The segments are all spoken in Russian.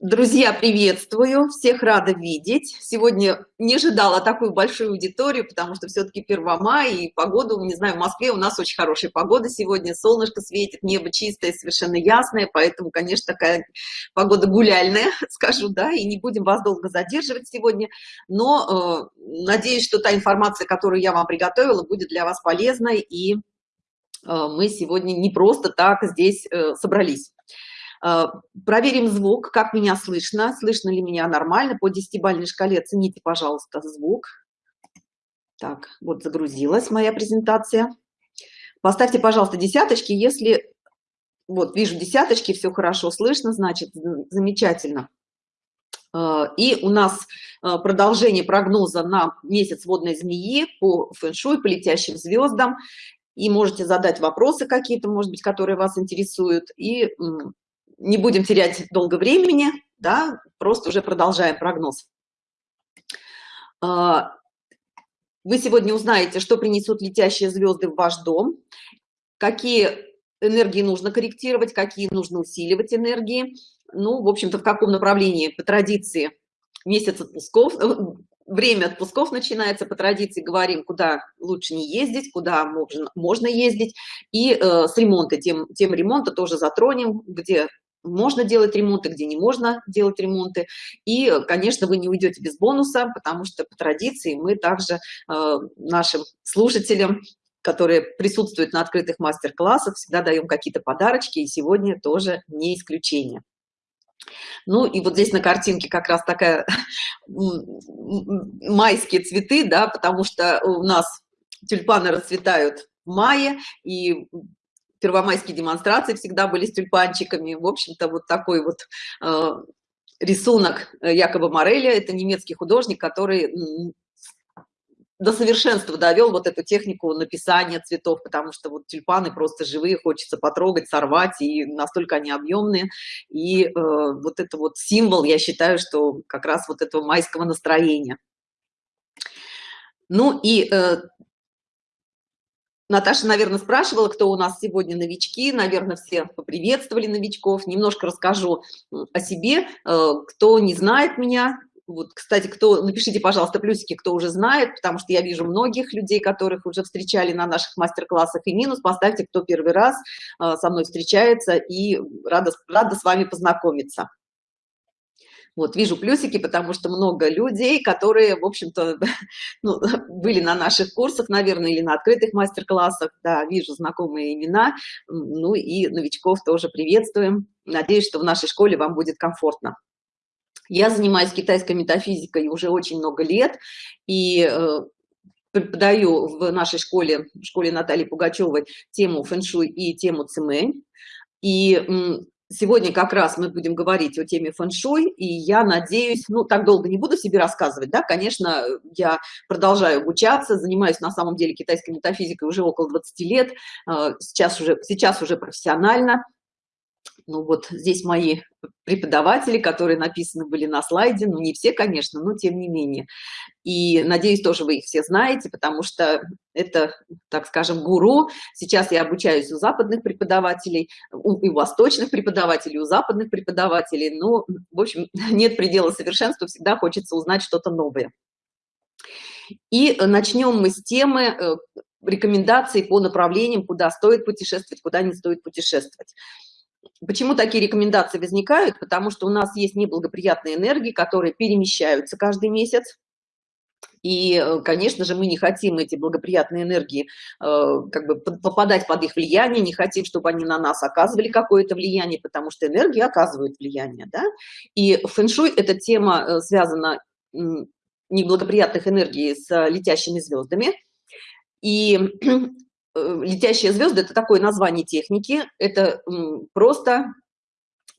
Друзья, приветствую! Всех рада видеть. Сегодня не ожидала такую большую аудиторию, потому что все-таки 1 мая и погода, не знаю, в Москве у нас очень хорошая погода сегодня. Солнышко светит, небо чистое, совершенно ясное, поэтому, конечно, такая погода гуляльная, скажу, да, и не будем вас долго задерживать сегодня. Но э, надеюсь, что та информация, которую я вам приготовила, будет для вас полезной, и э, мы сегодня не просто так здесь э, собрались. Э, проверим звук, как меня слышно, слышно ли меня нормально. По 10-бальной шкале оцените, пожалуйста, звук. Так, вот загрузилась моя презентация. Поставьте, пожалуйста, десяточки, если... Вот, вижу десяточки, все хорошо слышно, значит, замечательно. Э, и у нас э, продолжение прогноза на месяц водной змеи по фэншуй, по летящим звездам. И можете задать вопросы какие-то, может быть, которые вас интересуют. И не будем терять долго времени, да, просто уже продолжаем прогноз. А, вы сегодня узнаете, что принесут летящие звезды в ваш дом, какие энергии нужно корректировать, какие нужно усиливать энергии, ну, в общем-то, в каком направлении, по традиции, месяц отпусков, э, время отпусков начинается, по традиции говорим, куда лучше не ездить, куда можно, можно ездить, и э, с ремонта, тем, тем ремонта тоже затронем, где можно делать ремонты, где не можно делать ремонты. И, конечно, вы не уйдете без бонуса, потому что по традиции мы также э, нашим слушателям которые присутствуют на открытых мастер-классах, всегда даем какие-то подарочки, и сегодня тоже не исключение. Ну и вот здесь на картинке как раз такая майские цветы, да, потому что у нас тюльпаны расцветают в мае, и первомайские демонстрации всегда были с тюльпанчиками. В общем-то, вот такой вот э, рисунок Якоба Мореля. Это немецкий художник, который до совершенства довел вот эту технику написания цветов, потому что вот тюльпаны просто живые, хочется потрогать, сорвать, и настолько они объемные. И э, вот это вот символ, я считаю, что как раз вот этого майского настроения. Ну и э, Наташа, наверное, спрашивала, кто у нас сегодня новички. Наверное, все поприветствовали новичков. Немножко расскажу о себе. Э, кто не знает меня, вот, кстати, кто, напишите, пожалуйста, плюсики, кто уже знает, потому что я вижу многих людей, которых уже встречали на наших мастер-классах, и минус поставьте, кто первый раз э, со мной встречается, и рада, рада с вами познакомиться. Вот, вижу плюсики, потому что много людей, которые, в общем-то, ну, были на наших курсах, наверное, или на открытых мастер-классах, да, вижу знакомые имена, ну и новичков тоже приветствуем. Надеюсь, что в нашей школе вам будет комфортно. Я занимаюсь китайской метафизикой уже очень много лет, и э, преподаю в нашей школе, школе Натальи Пугачевой, тему фэншуй и тему цимэнь. И Сегодня как раз мы будем говорить о теме фэн-шуй, и я надеюсь, ну, так долго не буду себе рассказывать, да, конечно, я продолжаю обучаться, занимаюсь на самом деле китайской метафизикой уже около 20 лет, э, сейчас уже, сейчас уже профессионально, ну вот здесь мои преподаватели, которые написаны были на слайде, ну не все, конечно, но тем не менее. И надеюсь, тоже вы их все знаете, потому что это, так скажем, гуру. Сейчас я обучаюсь у западных преподавателей, у, и у восточных преподавателей, у западных преподавателей. Ну, в общем, нет предела совершенства, всегда хочется узнать что-то новое. И начнем мы с темы э, рекомендаций по направлениям, куда стоит путешествовать, куда не стоит путешествовать. Почему такие рекомендации возникают? Потому что у нас есть неблагоприятные энергии, которые перемещаются каждый месяц. И, э, конечно же, мы не хотим эти благоприятные энергии э, как бы попадать под их влияние, не хотим, чтобы они на нас оказывали какое-то влияние, потому что энергии оказывают влияние. Да? И фэншуй – эта тема э, связана неблагоприятных энергий с летящими звездами. И летящие звезды это такое название техники. Это просто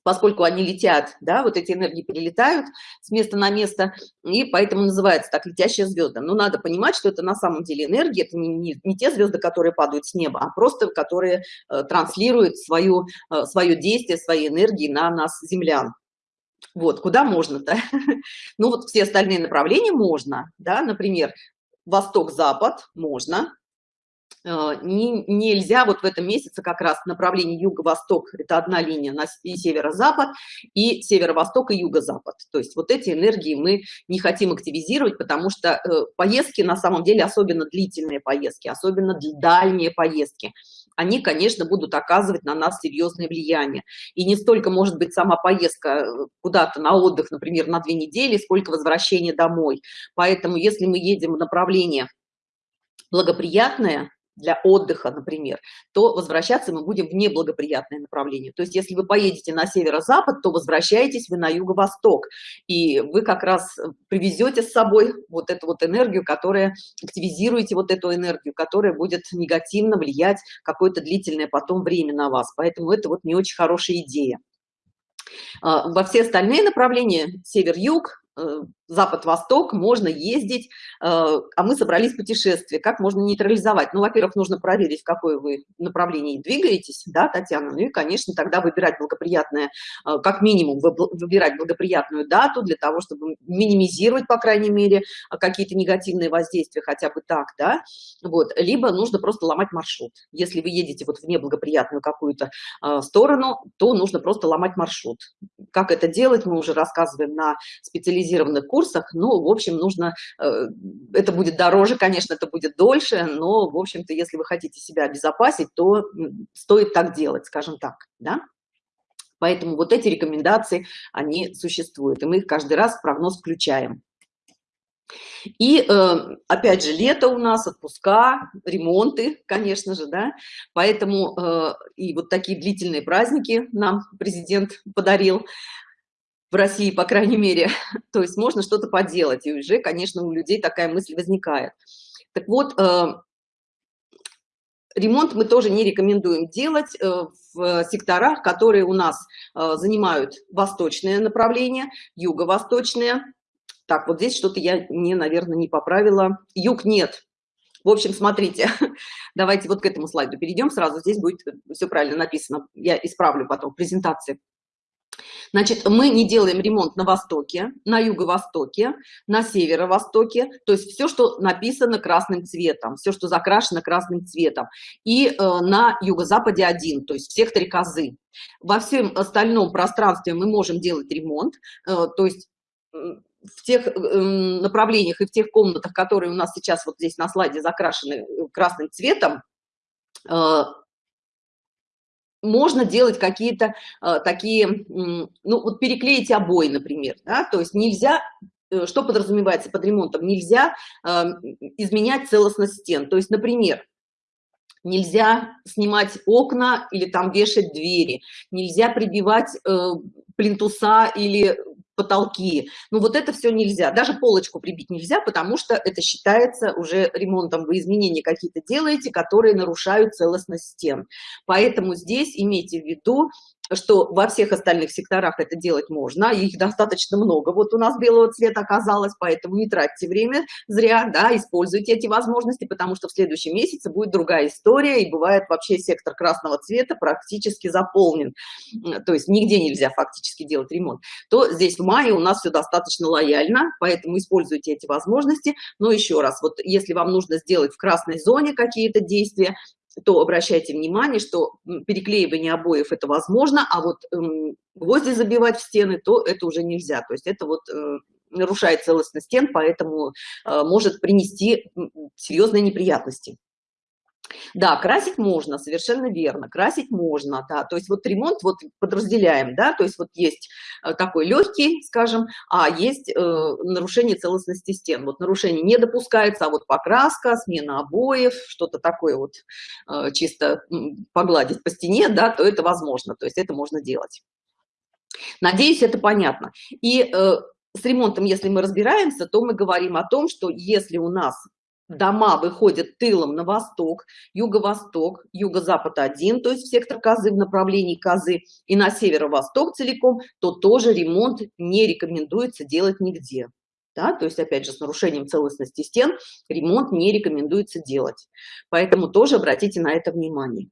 поскольку они летят да вот эти энергии перелетают с места на место и поэтому называется так летящие звезды но надо понимать что это на самом деле энергия это не, не, не те звезды которые падают с неба а просто которые э, транслируют свою э, свое действие свои энергии на нас землян. Вот куда можно-то? Ну вот все остальные направления можно да например восток запад можно Э, не, нельзя вот в этом месяце как раз направление юго-восток это одна линия на северо-запад и северо-восток и юго-запад. То есть вот эти энергии мы не хотим активизировать потому что э, поездки на самом деле особенно длительные поездки особенно дальние поездки они конечно будут оказывать на нас серьезное влияние. И не столько может быть сама поездка э, куда-то на отдых например на две недели сколько возвращение домой. Поэтому если мы едем в направление благоприятное для отдыха, например, то возвращаться мы будем в неблагоприятное направление. То есть, если вы поедете на северо-запад, то возвращаетесь вы на юго-восток, и вы как раз привезете с собой вот эту вот энергию, которая активизируете вот эту энергию, которая будет негативно влиять какое-то длительное потом время на вас. Поэтому это вот не очень хорошая идея. А, во все остальные направления, север-юг, Э, запад-восток можно ездить э, а мы собрались в путешествие. Как можно нейтрализовать? Ну во-первых нужно проверить в какое вы направлении двигаетесь да татьяна. Ну и конечно тогда выбирать благоприятное э, как минимум выбирать благоприятную дату для того чтобы минимизировать по крайней мере какие-то негативные воздействия хотя бы так да. Вот. Либо нужно просто ломать маршрут. Если вы едете вот в неблагоприятную какую-то сторону то нужно просто ломать маршрут. Как это делать мы уже рассказываем на специализированном специализированных курсах ну в общем нужно э, это будет дороже конечно это будет дольше но в общем-то если вы хотите себя обезопасить то стоит так делать скажем так да? Поэтому вот эти рекомендации они существуют и мы их каждый раз в прогноз включаем. И э, опять же лето у нас отпуска ремонты конечно же да? Поэтому э, и вот такие длительные праздники нам президент подарил в России, по крайней мере, то есть можно что-то поделать, и уже, конечно, у людей такая мысль возникает. Так вот, э, ремонт мы тоже не рекомендуем делать э, в секторах, которые у нас э, занимают восточное направление, юго-восточное. Так, вот здесь что-то я не, наверное, не поправила. Юг нет. В общем, смотрите, давайте вот к этому слайду перейдем сразу. Здесь будет все правильно написано. Я исправлю потом в презентации. Значит, мы не делаем ремонт на востоке, на юго-востоке, на северо-востоке, то есть все, что написано красным цветом, все, что закрашено красным цветом, и э, на юго-западе один, то есть в секторе козы. Во всем остальном пространстве мы можем делать ремонт, э, то есть в тех э, направлениях и в тех комнатах, которые у нас сейчас вот здесь на слайде закрашены э, красным цветом, э, можно делать какие-то э, такие, ну вот переклеить обои, например, да? то есть нельзя э, что подразумевается под ремонтом нельзя э, изменять целостность стен то есть например нельзя снимать окна или там вешать двери нельзя прибивать э, плинтуса или потолки. Ну вот это все нельзя. Даже полочку прибить нельзя потому что это считается уже ремонтом. Вы изменения какие-то делаете которые нарушают целостность стен. Поэтому здесь имейте в виду что во всех остальных секторах это делать можно их достаточно много. Вот у нас белого цвета оказалось поэтому не тратьте время зря да используйте эти возможности потому что в следующем месяце будет другая история и бывает вообще сектор красного цвета практически заполнен. То есть нигде нельзя фактически делать ремонт. То здесь в мае у нас все достаточно лояльно поэтому используйте эти возможности. Но еще раз вот если вам нужно сделать в красной зоне какие-то действия то обращайте внимание, что переклеивание обоев это возможно, а вот эм, гвозди забивать в стены, то это уже нельзя. То есть это вот э, нарушает целостность стен, поэтому э, может принести серьезные неприятности. Да, красить можно, совершенно верно, красить можно, да, то есть вот ремонт вот подразделяем, да, то есть вот есть э, такой легкий, скажем, а есть э, нарушение целостности стен, вот нарушение не допускается, а вот покраска, смена обоев, что-то такое вот э, чисто погладить по стене, да, то это возможно, то есть это можно делать. Надеюсь, это понятно. И э, с ремонтом, если мы разбираемся, то мы говорим о том, что если у нас дома выходят тылом на восток, юго-восток, юго-запад один, то есть сектор козы в направлении козы, и на северо-восток целиком, то тоже ремонт не рекомендуется делать нигде. Да, то есть, опять же, с нарушением целостности стен ремонт не рекомендуется делать. Поэтому тоже обратите на это внимание.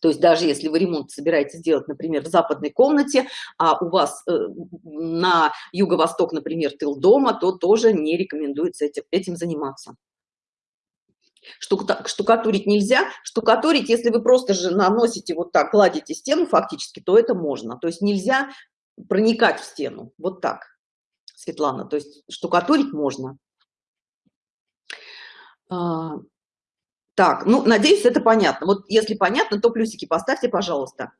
То есть даже если вы ремонт собираетесь сделать, например, в западной комнате, а у вас э, на юго-восток, например, тыл дома, то тоже не рекомендуется этим, этим заниматься. штукатурить нельзя. Штукатурить если вы просто же наносите вот так гладите стену фактически то это можно. То есть нельзя проникать в стену. Вот так светлана. То есть штукатурить можно. А, так ну надеюсь это понятно. Вот если понятно то плюсики поставьте пожалуйста.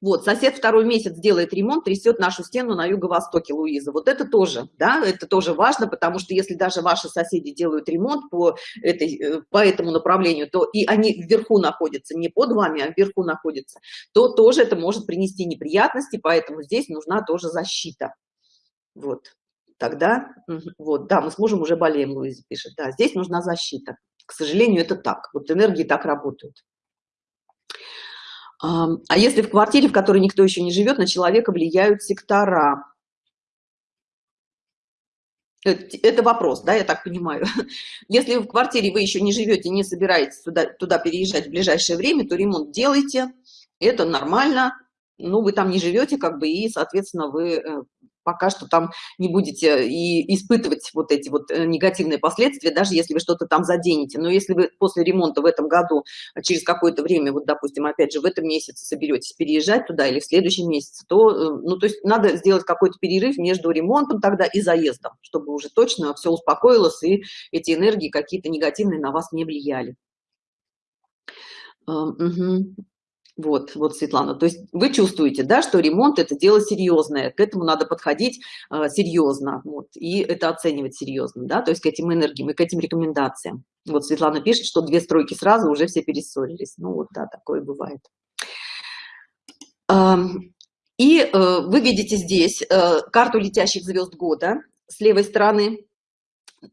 Вот сосед второй месяц делает ремонт трясет нашу стену на юго-востоке луиза. Вот это тоже да это тоже важно потому что если даже ваши соседи делают ремонт по этой э, по этому направлению то и они вверху находятся не под вами а вверху находятся то тоже это может принести неприятности поэтому здесь нужна тоже защита. Вот тогда вот да мы с мужем уже болеем луиза пишет. Да здесь нужна защита к сожалению это так вот энергии так работают а если в квартире, в которой никто еще не живет, на человека влияют сектора? Это вопрос, да, я так понимаю. Если в квартире вы еще не живете, не собираетесь туда, туда переезжать в ближайшее время, то ремонт делайте, это нормально. Ну, вы там не живете, как бы, и, соответственно, вы э, пока что там не будете и испытывать вот эти вот э, негативные последствия, даже если вы что-то там заденете. Но если вы после ремонта в этом году, а через какое-то время, вот, допустим, опять же, в этом месяце соберетесь переезжать туда или в следующем месяце, то, э, ну, то есть надо сделать какой-то перерыв между ремонтом тогда и заездом, чтобы уже точно все успокоилось и эти энергии какие-то негативные на вас не влияли. Угу. Вот, вот, Светлана. То есть вы чувствуете, да, что ремонт – это дело серьезное, к этому надо подходить э, серьезно, вот, и это оценивать серьезно, да, то есть к этим энергиям и к этим рекомендациям. Вот Светлана пишет, что две стройки сразу уже все перессорились. Ну вот, да, такое бывает. И э, вы видите здесь э, карту летящих звезд года с левой стороны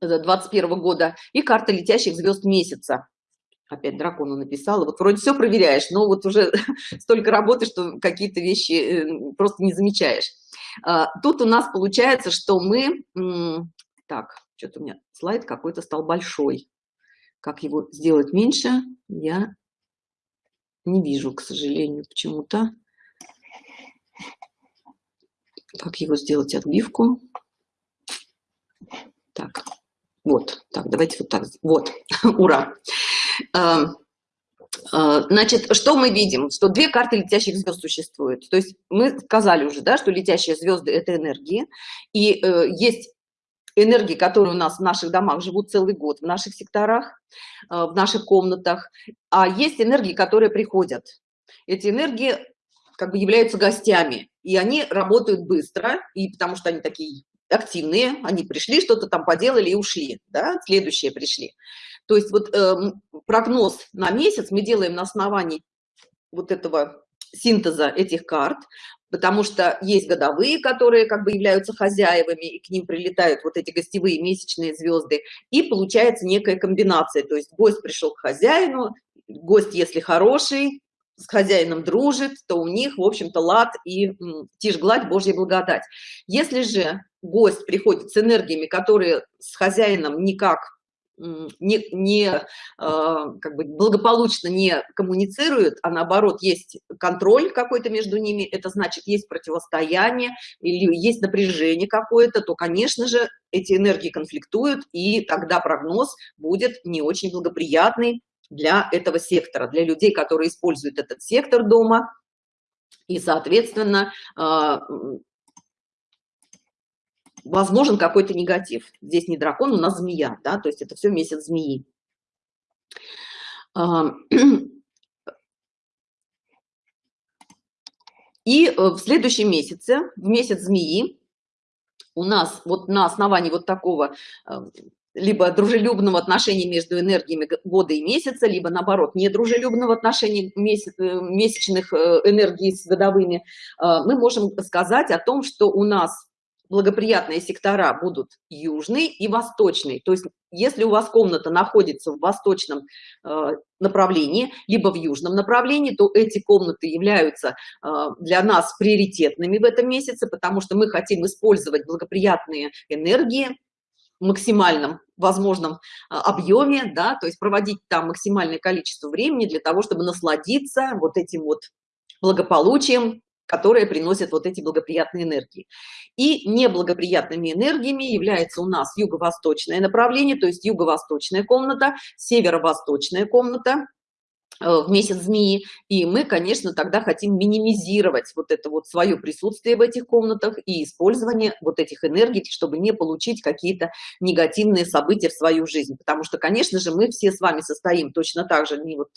21 э, года и карта летящих звезд месяца опять дракону написала. Вот вроде все проверяешь но вот уже столько работы что какие-то вещи э, просто не замечаешь. А, тут у нас получается что мы так что-то у меня слайд какой-то стал большой. Как его сделать меньше я не вижу к сожалению почему-то. Как его сделать отбивку? Так вот так давайте вот так вот ура значит, что мы видим? Что две карты летящих звезд существуют. То есть мы сказали уже, да, что летящие звезды – это энергии. И э, есть энергии, которые у нас в наших домах живут целый год, в наших секторах, э, в наших комнатах. А есть энергии, которые приходят. Эти энергии как бы являются гостями. И они работают быстро, и потому что они такие активные, они пришли, что-то там поделали и ушли, да, следующие пришли. То есть вот э, прогноз на месяц мы делаем на основании вот этого синтеза этих карт, потому что есть годовые, которые как бы являются хозяевами, и к ним прилетают вот эти гостевые месячные звезды, и получается некая комбинация, то есть гость пришел к хозяину, гость, если хороший, с хозяином дружит, то у них, в общем-то, лад и тишь гладь, Божья благодать. Если же гость приходит с энергиями, которые с хозяином никак не, не э, как бы благополучно не коммуницируют, а наоборот есть контроль какой-то между ними, это значит есть противостояние или есть напряжение какое-то, то, конечно же, эти энергии конфликтуют, и тогда прогноз будет не очень благоприятный для этого сектора, для людей, которые используют этот сектор дома, и, соответственно, э, возможен какой-то негатив. Здесь не дракон, у нас змея, да, то есть это все месяц змеи. И э, в следующем месяце, в месяц змеи, у нас вот на основании вот такого э, либо дружелюбного отношения между энергиями года и месяца, либо наоборот недружелюбного отношения месяц, э, месячных энергий с годовыми, мы можем сказать о том, что у нас благоприятные сектора будут южный и восточный. То есть если у вас комната находится в восточном э, направлении, либо в южном направлении, то эти комнаты являются э, для нас приоритетными в этом месяце, потому что мы хотим использовать благоприятные энергии в максимальном возможном э, объеме, да, то есть проводить там максимальное количество времени для того, чтобы насладиться вот этим вот благополучием, которые приносят вот эти благоприятные энергии. И неблагоприятными энергиями является у нас юго-восточное направление, то есть юго-восточная комната, северо-восточная комната, в месяц змеи. И мы конечно тогда хотим минимизировать вот это вот свое присутствие в этих комнатах и использование вот этих энергий чтобы не получить какие-то негативные события в свою жизнь. Потому что конечно же мы все с вами состоим точно так же не вот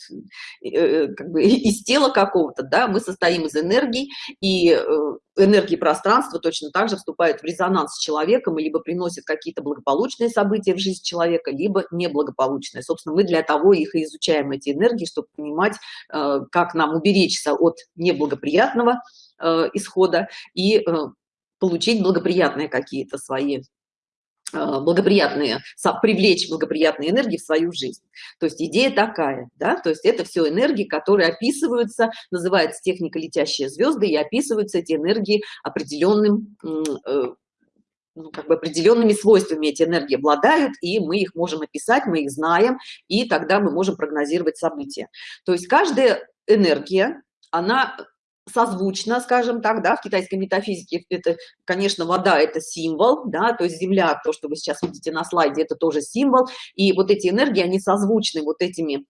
э, э как бы из тела какого-то да мы состоим из энергии и э, энергии пространства точно так же вступает в резонанс с человеком и либо приносит какие-то благополучные события в жизнь человека либо неблагополучные. Собственно мы для того их и изучаем эти энергии чтобы понимать э, как нам уберечься от неблагоприятного э, исхода и э, получить благоприятные какие-то свои благоприятные привлечь благоприятные энергии в свою жизнь. То есть идея такая да то есть это все энергии которые описываются называется техника летящие звезды и описываются эти энергии определенным ну, как бы определенными свойствами эти энергии обладают и мы их можем описать мы их знаем и тогда мы можем прогнозировать события. То есть каждая энергия она созвучно скажем так да в китайской метафизике это конечно вода это символ да то есть земля то что вы сейчас видите на слайде это тоже символ и вот эти энергии они созвучны вот этими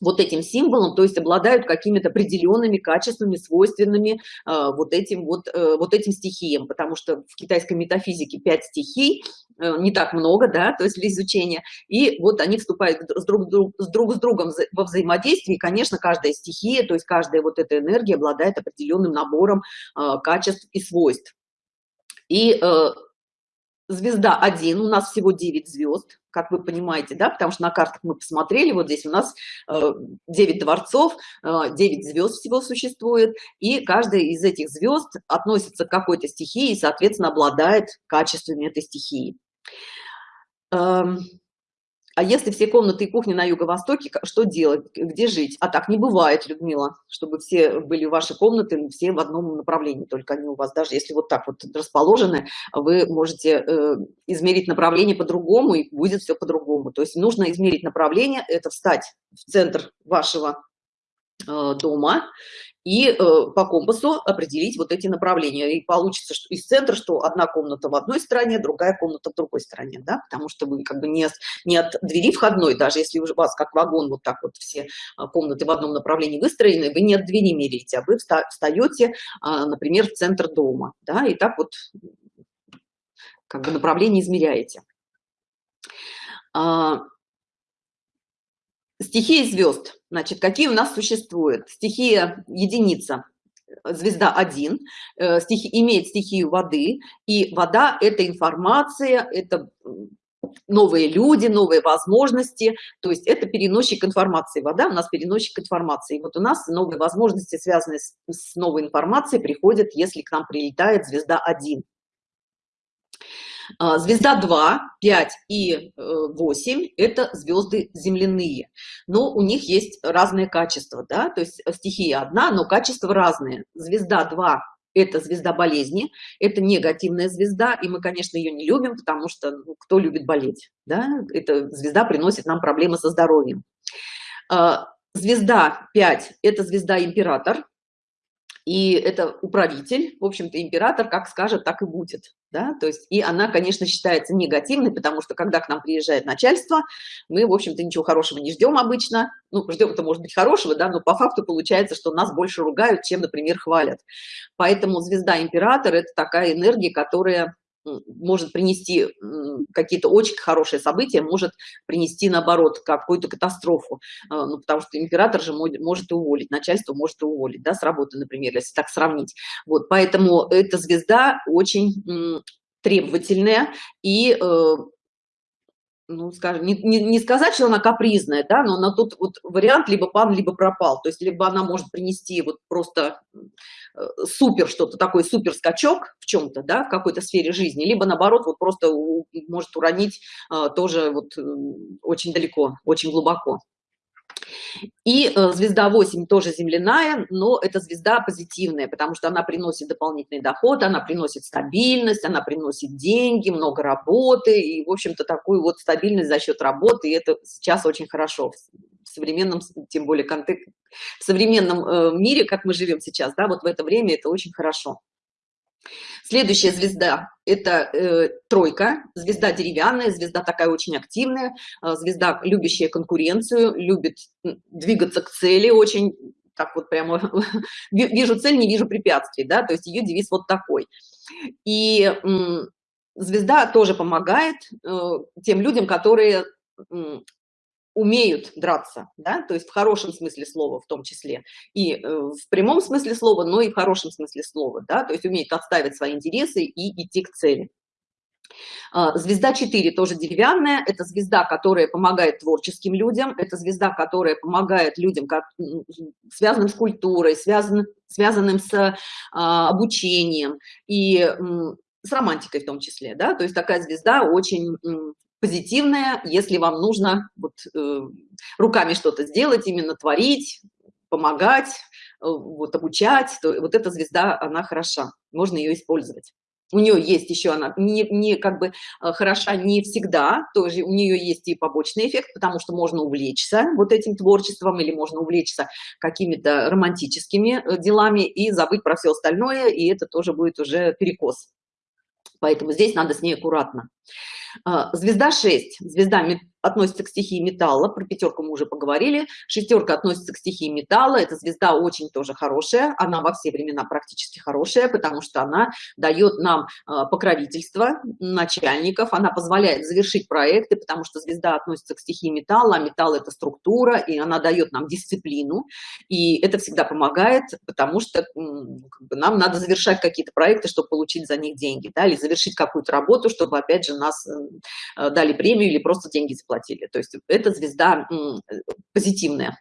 вот этим символом, то есть обладают какими-то определенными качествами, свойственными э, вот этим вот, э, вот этим стихиям, потому что в китайской метафизике пять стихий, э, не так много, да, то есть для изучения, и вот они вступают с друг, с друг с другом во взаимодействии, и, конечно, каждая стихия, то есть каждая вот эта энергия обладает определенным набором э, качеств и свойств. И э, звезда 1, у нас всего 9 звезд, как вы понимаете, да, потому что на картах мы посмотрели, вот здесь у нас э, 9 дворцов, э, 9 звезд всего существует, и каждая из этих звезд относится к какой-то стихии и, соответственно, обладает качествами этой стихии. А если все комнаты и кухни на юго-востоке, что делать? Где жить? А так не бывает, Людмила, чтобы все были ваши комнаты, все в одном направлении, только они у вас, даже если вот так вот расположены, вы можете э, измерить направление по-другому, и будет все по-другому. То есть нужно измерить направление, это встать в центр вашего э, дома и э, по компасу определить вот эти направления. И получится что из центра что одна комната в одной стороне другая комната в другой стороне да потому что вы как бы не не от двери входной даже если у вас как вагон вот так вот все а, комнаты в одном направлении выстроены вы не от двери меряете а вы встаете а, например в центр дома да и так вот как бы направление измеряете. А, стихии звезд. Значит какие у нас существуют? Стихия единица звезда 1 э, стихи имеет стихию воды и вода это информация это новые люди новые возможности. То есть это переносчик информации. Вода у нас переносчик информации. И вот у нас новые возможности связанные с, с новой информацией приходят если к нам прилетает звезда 1 а, звезда 2 5 и 8 э, это звезды земляные. Но у них есть разные качества да то есть стихия одна но качества разные. Звезда 2 это звезда болезни это негативная звезда и мы конечно ее не любим потому что ну, кто любит болеть да? Эта звезда приносит нам проблемы со здоровьем. А, звезда 5 это звезда император и это управитель. В общем-то император как скажет так и будет да то есть и она конечно считается негативной потому что когда к нам приезжает начальство мы в общем-то ничего хорошего не ждем обычно. Ну ждем это может быть хорошего да но по факту получается что нас больше ругают чем например хвалят. Поэтому звезда император это такая энергия которая может принести какие-то очень хорошие события, может принести, наоборот, какую-то катастрофу. А, ну, потому что император же может уволить, начальство может уволить, да, с работы, например, если так сравнить. Вот, поэтому эта звезда очень требовательная и э, ну, скажем, не, не, не сказать, что она капризная, да, но на тут вот вариант либо пан, либо пропал. То есть либо она может принести вот просто э, супер что-то, такой супер скачок в чем-то, да, в какой-то сфере жизни, либо наоборот вот просто у, может уронить а, тоже вот очень далеко, очень глубоко. И э, звезда 8 тоже земляная, но это звезда позитивная, потому что она приносит дополнительный доход, она приносит стабильность, она приносит деньги, много работы и, в общем-то, такую вот стабильность за счет работы. И это сейчас очень хорошо современном тем более контекст в современном э, мире как мы живем сейчас да вот в это время это очень хорошо Следующая звезда – это э, тройка, звезда деревянная, звезда такая очень активная, э, звезда, любящая конкуренцию, любит двигаться к цели, очень так вот прямо вижу цель, не вижу препятствий, да, то есть ее девиз вот такой. И э, звезда тоже помогает э, тем людям, которые умеют драться, да, то есть в хорошем смысле слова в том числе, и э, в прямом смысле слова, но и в хорошем смысле слова, да, то есть умеют отставить свои интересы и идти к цели. А, звезда 4 тоже деревянная, это звезда, которая помогает творческим людям, это звезда, которая помогает людям, как, связанным с культурой, связан, связанным с а, обучением и с романтикой в том числе, да, то есть такая звезда очень позитивное, если вам нужно вот, э, руками что-то сделать, именно творить, помогать, э, вот, обучать, то вот эта звезда, она хороша, можно ее использовать. У нее есть еще она не, не как бы э, хороша не всегда, тоже у нее есть и побочный эффект, потому что можно увлечься вот этим творчеством или можно увлечься какими-то романтическими э, делами и забыть про все остальное, и это тоже будет уже перекос. Поэтому здесь надо с ней аккуратно. А, звезда 6 звезда относится к стихии металла. Про пятерку мы уже поговорили. Шестерка относится к стихии металла. Эта звезда очень тоже хорошая. Она во все времена практически хорошая потому что она дает нам а, покровительство начальников. Она позволяет завершить проекты потому что звезда относится к стихии металла а металл это структура и она дает нам дисциплину. И это всегда помогает потому что нам надо завершать какие-то проекты чтобы получить за них деньги да, или завершить какую-то работу чтобы опять же нас э, дали премию или просто деньги заплатили. То есть эта звезда позитивная.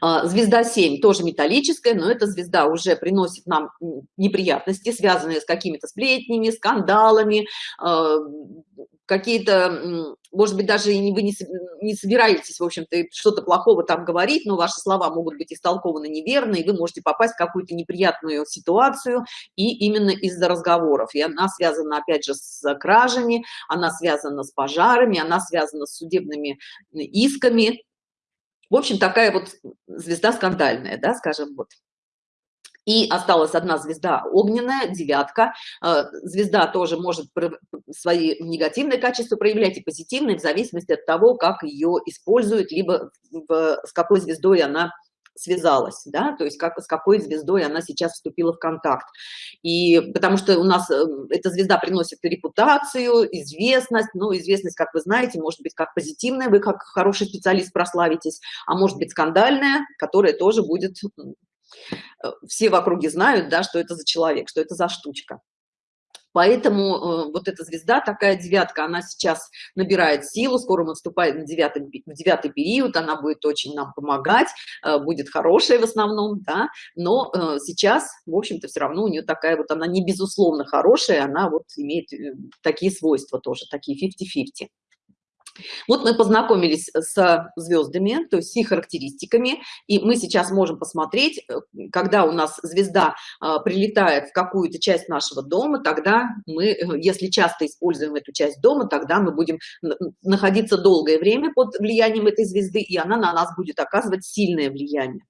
А, звезда 7 тоже металлическая, но эта звезда уже приносит нам неприятности, связанные с какими-то сплетнями, скандалами, а, какие-то, может быть, даже и вы не, собираетесь, в общем-то, что-то плохого там говорить, но ваши слова могут быть истолкованы неверно, и вы можете попасть в какую-то неприятную ситуацию, и именно из-за разговоров. И она связана, опять же, с кражами, она связана с пожарами, она связана с судебными исками. В общем, такая вот звезда скандальная, да, скажем, вот. И осталась одна звезда огненная, девятка. Э, звезда тоже может свои негативные качества проявлять и позитивные в зависимости от того, как ее используют, либо с какой звездой она связалась, да, то есть как, с какой звездой она сейчас вступила в контакт. И потому что у нас э, эта звезда приносит репутацию, известность, ну, известность, как вы знаете, может быть как позитивная, вы как хороший специалист прославитесь, а может быть скандальная, которая тоже будет все в округе знают, да, что это за человек, что это за штучка. Поэтому э, вот эта звезда, такая девятка, она сейчас набирает силу, скоро мы вступаем в девятый, в девятый период, она будет очень нам помогать, э, будет хорошая в основном, да, но э, сейчас, в общем-то, все равно у нее такая вот, она не безусловно хорошая, она вот имеет э, такие свойства тоже, такие 50-50. Вот мы познакомились с звездами, то есть с их характеристиками, и мы сейчас можем посмотреть, э, когда у нас звезда а, прилетает в какую-то часть нашего дома, тогда мы, э, если часто используем эту часть дома, тогда мы будем находиться долгое время под влиянием этой звезды, и она на нас будет оказывать сильное влияние.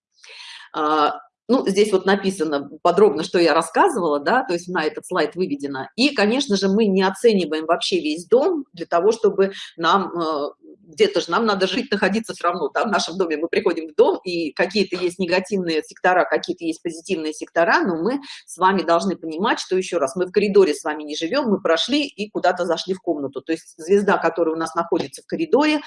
Ну, здесь вот написано подробно, что я рассказывала, да, то есть на этот слайд выведено. И, конечно же, мы не оцениваем вообще весь дом для того, чтобы нам э, где-то же нам надо жить, находиться все равно, да, в нашем доме мы приходим в дом, и какие-то есть негативные сектора, какие-то есть позитивные сектора, но мы с вами должны понимать, что еще раз, мы в коридоре с вами не живем, мы прошли и куда-то зашли в комнату, то есть звезда, которая у нас находится в коридоре,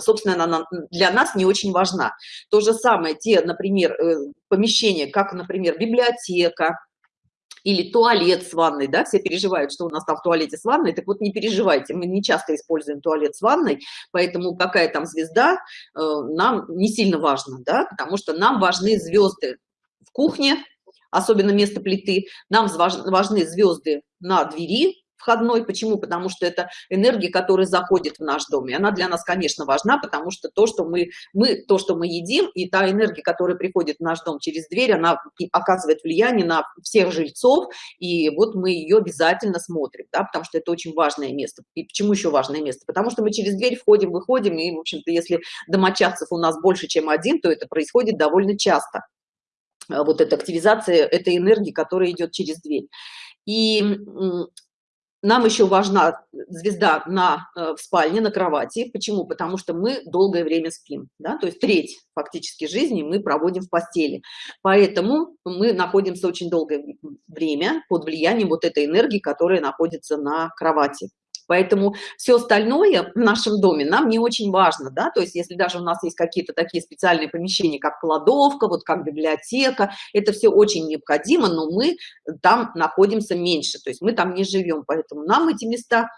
собственно, она для нас не очень важна. То же самое, те, например, э, помещения, как, например, библиотека, или туалет с ванной, да, все переживают, что у нас там в туалете с ванной, так вот не переживайте, мы не часто используем туалет с ванной, поэтому какая там звезда э, нам не сильно важно, да, потому что нам важны звезды в кухне, особенно место плиты, нам важны звезды на двери, входной. Почему? Потому что это энергия, которая заходит в наш дом. И она для нас, конечно, важна, потому что то, что мы, мы, то, что мы едим, и та энергия, которая приходит в наш дом через дверь, она оказывает влияние на всех жильцов. И вот мы ее обязательно смотрим, да, потому что это очень важное место. И почему еще важное место? Потому что мы через дверь входим, выходим, и, в общем-то, если домочадцев у нас больше, чем один, то это происходит довольно часто. Вот эта активизация этой энергии, которая идет через дверь. И нам еще важна звезда на, э, в спальне, на кровати. Почему? Потому что мы долгое время спим. Да? То есть треть фактически жизни мы проводим в постели. Поэтому мы находимся очень долгое время под влиянием вот этой энергии, которая находится на кровати. Поэтому все остальное в нашем доме нам не очень важно, да, то есть если даже у нас есть какие-то такие специальные помещения, как кладовка, вот как библиотека, это все очень необходимо, но мы там находимся меньше, то есть мы там не живем, поэтому нам эти места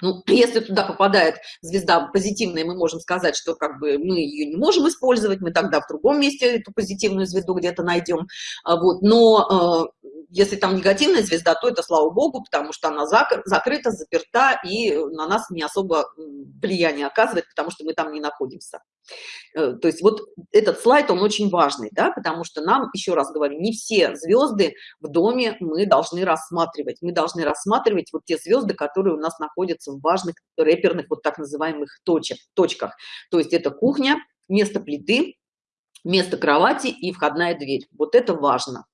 ну, если туда попадает звезда позитивная, мы можем сказать, что как бы мы ее не можем использовать, мы тогда в другом месте эту позитивную звезду где-то найдем. А вот, но э, если там негативная звезда, то это слава богу, потому что она закрыта, заперта и на нас не особо влияние оказывает, потому что мы там не находимся. Э, то есть вот этот слайд, он очень важный, да, потому что нам, еще раз говорю, не все звезды в доме мы должны рассматривать. Мы должны рассматривать вот те звезды, которые у нас находятся в важных реперных вот так называемых точек, точках. То есть это кухня, место плиты, место кровати и входная дверь. Вот это важно.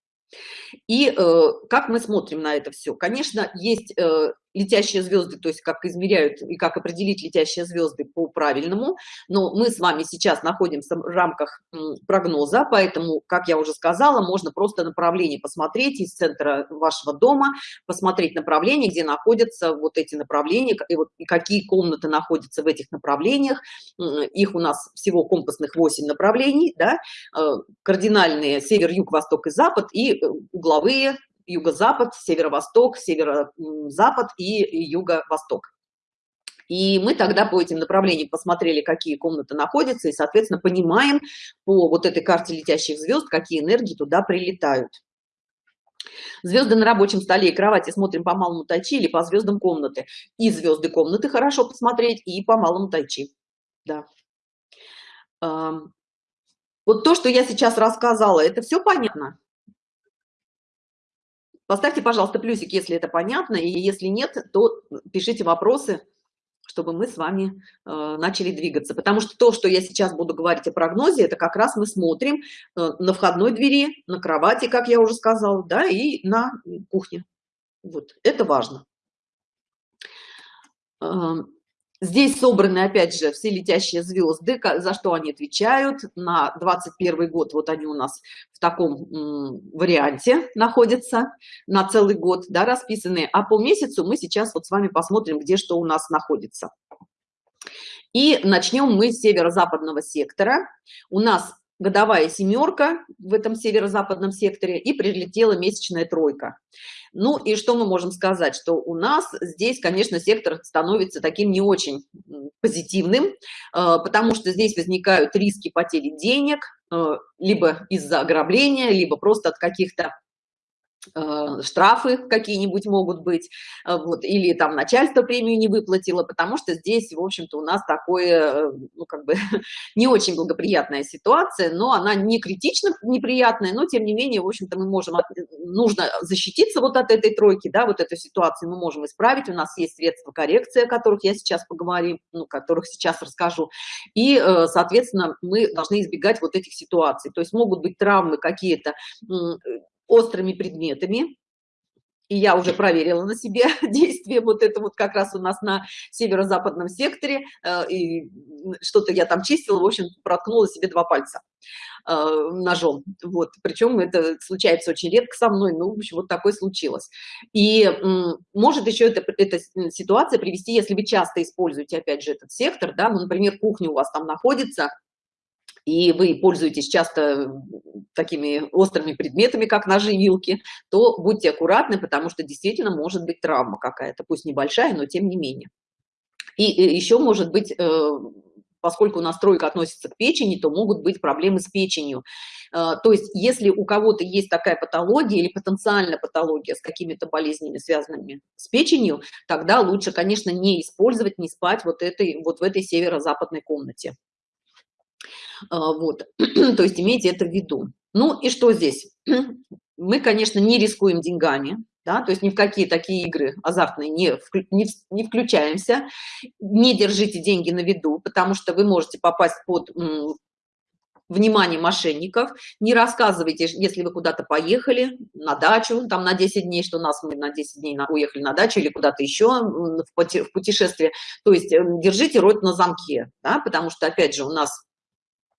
И э, как мы смотрим на это все? Конечно, есть э, летящие звезды, то есть как измеряют и как определить летящие звезды по правильному, но мы с вами сейчас находимся в рамках прогноза, поэтому, как я уже сказала, можно просто направление посмотреть из центра вашего дома, посмотреть направление, где находятся вот эти направления, и, вот, и какие комнаты находятся в этих направлениях. Их у нас всего компасных 8 направлений, да, э, кардинальные север, юг, восток и запад, и э, угловые юго-запад, северо-восток, северо-запад и юго-восток. И мы тогда по этим направлениям посмотрели, какие комнаты находятся, и, соответственно, понимаем по вот этой карте летящих звезд, какие энергии туда прилетают. Звезды на рабочем столе и кровати смотрим по малому тайчи или по звездам комнаты. И звезды комнаты хорошо посмотреть, и по малому тайчи. Да. Вот то, что я сейчас рассказала, это все понятно? Поставьте, пожалуйста, плюсик, если это понятно, и если нет, то пишите вопросы, чтобы мы с вами э, начали двигаться. Потому что то, что я сейчас буду говорить о прогнозе, это как раз мы смотрим э, на входной двери, на кровати, как я уже сказала, да, и на кухне. Вот, это важно. Здесь собраны, опять же, все летящие звезды, за что они отвечают. На 21 год вот они у нас в таком варианте находятся на целый год, да, расписанные. А по месяцу мы сейчас вот с вами посмотрим, где что у нас находится. И начнем мы с северо-западного сектора. У нас годовая семерка в этом северо-западном секторе и прилетела месячная тройка. Ну и что мы можем сказать, что у нас здесь, конечно, сектор становится таким не очень позитивным, э, потому что здесь возникают риски потери денег, э, либо из-за ограбления, либо просто от каких-то штрафы какие-нибудь могут быть, э, вот, или там начальство премию не выплатило, потому что здесь, в общем-то, у нас такое, э, ну, как бы, не очень благоприятная ситуация, но она не критично неприятная, но, тем не менее, в общем-то, мы можем, нужно защититься вот от этой тройки, да, вот этой ситуации мы можем исправить, у нас есть средства коррекции, о которых я сейчас поговорю, ну, которых сейчас расскажу, и, соответственно, мы должны избегать вот этих ситуаций, то есть могут быть травмы какие-то, острыми предметами. И я уже проверила на себе действие вот это вот как раз у нас на северо-западном секторе. Э, и что-то я там чистила, в общем, проткнула себе два пальца э, ножом. Вот. Причем это случается очень редко со мной, ну, в общем, вот такое случилось. И может еще это, эта ситуация привести, если вы часто используете, опять же, этот сектор, да, ну, например, кухня у вас там находится, и вы пользуетесь часто такими острыми предметами, как ножи, вилки, то будьте аккуратны, потому что действительно может быть травма какая-то, пусть небольшая, но тем не менее. И еще может быть э, поскольку у нас тройка относится к печени, то могут быть проблемы с печенью. Э, то есть если у кого-то есть такая патология или потенциальная патология с какими-то болезнями, связанными с печенью, тогда лучше, конечно, не использовать, не спать вот, этой, вот в этой северо-западной комнате. Э, вот, то есть имейте это в виду. Ну и что здесь? Мы, конечно, не рискуем деньгами, да, то есть ни в какие такие игры азартные не, не, не включаемся, не держите деньги на виду, потому что вы можете попасть под внимание мошенников, не рассказывайте, если вы куда-то поехали на дачу, там на 10 дней, что нас мы на 10 дней уехали на дачу или куда-то еще в путешествие, то есть эм, держите рот на замке, да, потому что, опять же, у нас а,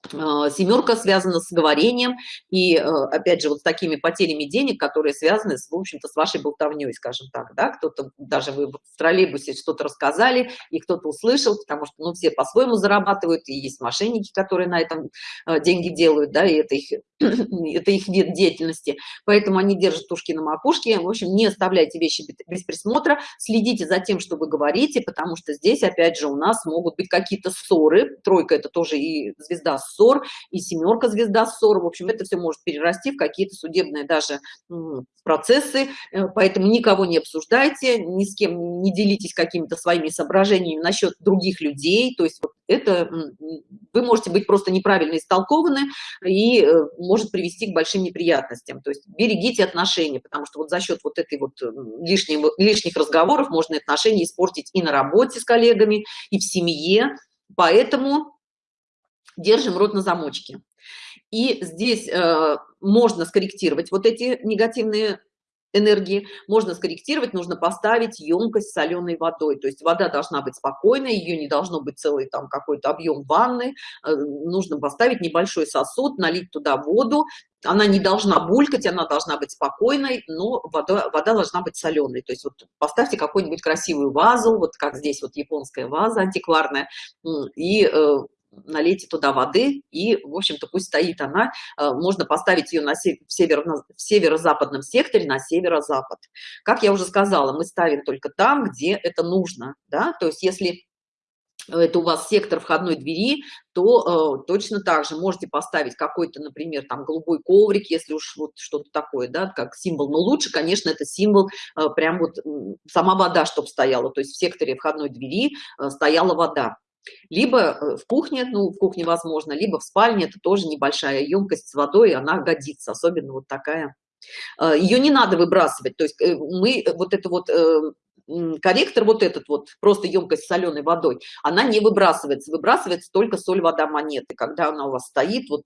семерка связана с говорением и э, опять же вот с такими потерями денег которые связаны с в общем-то с вашей болтовней скажем так да? Кто-то даже вы в троллейбусе что-то рассказали и кто-то услышал потому что ну все по-своему зарабатывают и есть мошенники которые на этом э, деньги делают да и это их это их вид деятельности. Поэтому они держат ушки на макушке. В общем не оставляйте вещи без присмотра. Следите за тем что вы говорите потому что здесь опять же у нас могут быть какие-то ссоры. Тройка это тоже и звезда ссор и семерка звезда ссор в общем это все может перерасти в какие-то судебные даже процессы. Э, поэтому никого не обсуждайте ни с кем не делитесь какими-то своими соображениями насчет других людей. То есть вот это вы можете быть просто неправильно истолкованы и э, может привести к большим неприятностям. То есть берегите отношения потому что вот за счет вот этой вот лишнего лишних разговоров можно отношения испортить и на работе с коллегами и в семье. Поэтому держим рот на замочке. И здесь э, можно скорректировать вот эти негативные энергии можно скорректировать нужно поставить емкость соленой водой. То есть вода должна быть спокойной ее не должно быть целый там какой-то объем ванны. Э, нужно поставить небольшой сосуд налить туда воду. Она не должна булькать она должна быть спокойной но вода, вода должна быть соленой. То есть вот поставьте какую-нибудь красивую вазу вот как здесь вот японская ваза антикварная и э, налейте туда воды и в общем-то пусть стоит она. Э, можно поставить ее на север в северо-западном секторе на северо-запад. Как я уже сказала мы ставим только там где это нужно да? То есть если это у вас сектор входной двери то э, точно так же можете поставить какой-то например там голубой коврик если уж вот что-то такое да как символ. Но лучше конечно это символ э, прям вот сама вода чтобы стояла. То есть в секторе входной двери э, стояла вода либо э, в кухне ну в кухне возможно либо в спальне это тоже небольшая емкость с водой она годится особенно вот такая. Э, ее не надо выбрасывать то есть э, мы вот это вот корректор вот этот вот просто емкость соленой водой она не выбрасывается выбрасывается только соль вода монеты. Когда она у вас стоит вот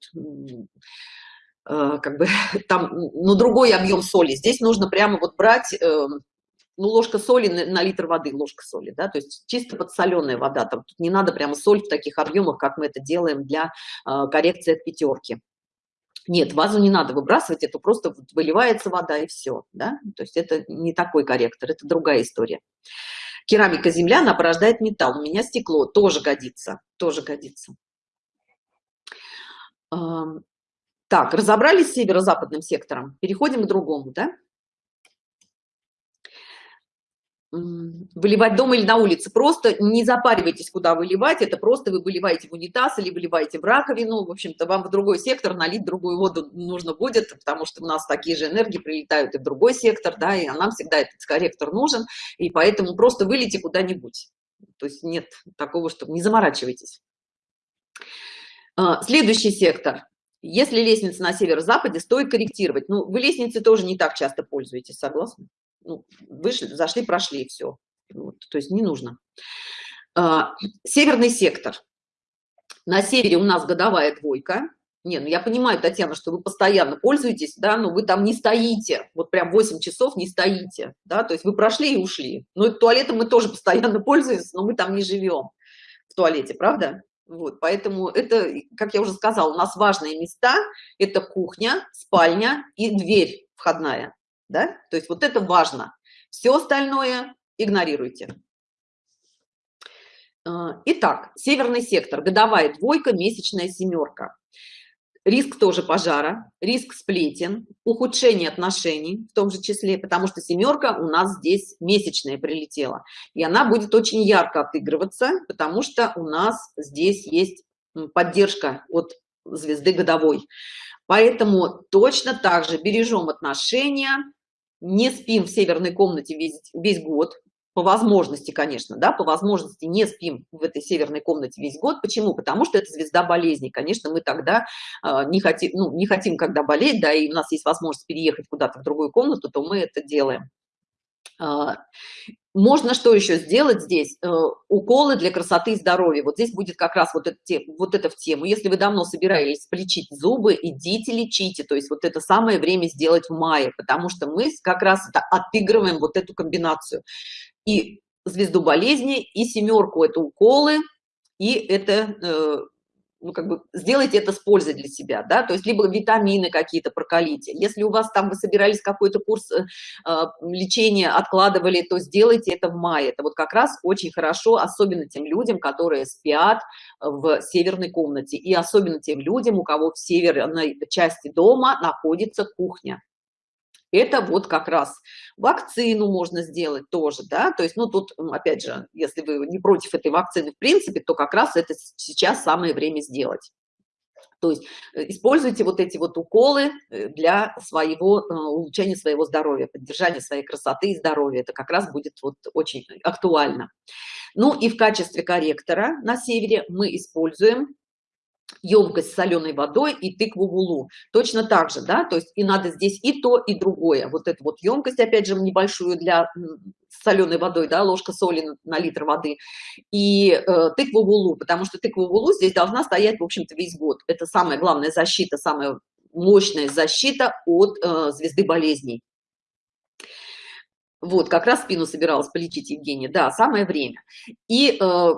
как бы там ну другой объем соли. Здесь нужно прямо вот брать эм, ну, ложка соли на, на литр воды, ложка соли, да, то есть чисто подсоленная вода, там не надо прямо соль в таких объемах, как мы это делаем для э, коррекции от пятерки. Нет, вазу не надо выбрасывать, это просто выливается вода и все, да, то есть это не такой корректор, это другая история. Керамика земля, она порождает металл, у меня стекло, тоже годится, тоже годится. Так, разобрались с северо-западным сектором, переходим к другому, да? Выливать дома или на улице. Просто не запаривайтесь куда выливать. Это просто вы выливаете в унитаз или выливаете в раковину. В общем-то вам в другой сектор налить другую воду нужно будет потому что у нас такие же энергии прилетают и в другой сектор да и нам всегда этот корректор нужен. И поэтому просто вылейте куда-нибудь. То есть нет такого чтобы не заморачивайтесь. А, следующий сектор. Если лестница на северо-западе стоит корректировать. Ну вы лестницы тоже не так часто пользуетесь согласны ну, вышли зашли прошли все вот, то есть не нужно. А, северный сектор. На севере у нас годовая двойка. Не ну я понимаю татьяна что вы постоянно пользуетесь да но вы там не стоите. Вот прям 8 часов не стоите да то есть вы прошли и ушли. Ну туалетом мы тоже постоянно пользуемся но мы там не живем в туалете правда? Вот поэтому это как я уже сказала у нас важные места это кухня спальня и дверь входная да? То есть вот это важно. Все остальное игнорируйте. А, итак северный сектор. Годовая двойка месячная семерка. Риск тоже пожара, риск сплетен, ухудшение отношений в том же числе, потому что семерка у нас здесь месячная прилетела. И она будет очень ярко отыгрываться, потому что у нас здесь есть поддержка от звезды годовой. Поэтому точно так же бережем отношения, не спим в северной комнате весь, весь год, по возможности, конечно, да, по возможности не спим в этой северной комнате весь год. Почему? Потому что это звезда болезни. Конечно, мы тогда э, не хотим, ну, не хотим, когда болеть, да, и у нас есть возможность переехать куда-то в другую комнату, то мы это делаем. Можно что еще сделать здесь? Э, уколы для красоты и здоровья. Вот здесь будет как раз вот это, вот это в тему. Если вы давно собирались полечить зубы, идите лечите. То есть вот это самое время сделать в мае, потому что мы как раз отыгрываем вот эту комбинацию и звезду болезни, и семерку это уколы, и это, э, ну, как бы, сделайте это с пользой для себя, да, то есть либо витамины какие-то прокалите. Если у вас там вы собирались какой-то курс э, а, лечения, откладывали, то сделайте это в мае. Это вот как раз очень хорошо, особенно тем людям, которые спят в северной комнате, и особенно тем людям, у кого в северной части дома находится кухня это вот как раз вакцину можно сделать тоже да. То есть ну тут опять же если вы не против этой вакцины в принципе то как раз это сейчас самое время сделать. То есть э, используйте вот эти вот уколы э, для своего э, улучшения своего здоровья поддержания своей красоты и здоровья. Это как раз будет вот очень актуально. Ну и в качестве корректора на севере мы используем емкость с соленой водой и тыкву гулу точно так же да то есть и надо здесь и то и другое. Вот эту вот емкость опять же небольшую для соленой водой да ложка соли на, литр воды и э, тыкву гулу потому что тыкву гулу здесь должна стоять в общем-то весь год. Это самая главная защита самая мощная защита от э, звезды болезней. Вот как раз спину собиралась полечить евгения. Да самое время. И э,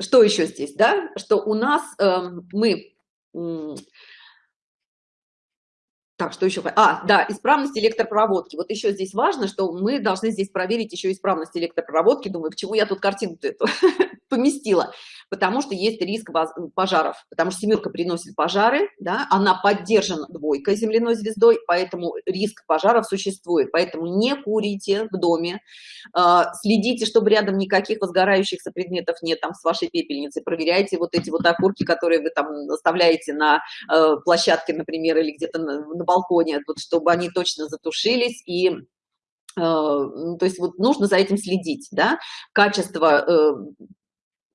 что еще здесь да? Что у нас э, мы так что еще а да исправность электропроводки. Вот еще здесь важно что мы должны здесь проверить еще исправность электропроводки. Думаю к чему я тут картинку эту поместила? Потому что есть риск пожаров. Потому что семерка приносит пожары да она поддержана двойкой земляной звездой поэтому риск пожаров существует. Поэтому не курите в доме. А, следите чтобы рядом никаких возгорающихся предметов нет там с вашей пепельницей. Проверяйте вот эти вот окурки которые вы там оставляете на э, площадке например или где-то на балконе вот чтобы они точно затушились и э, то есть вот нужно за этим следить да. Качество э,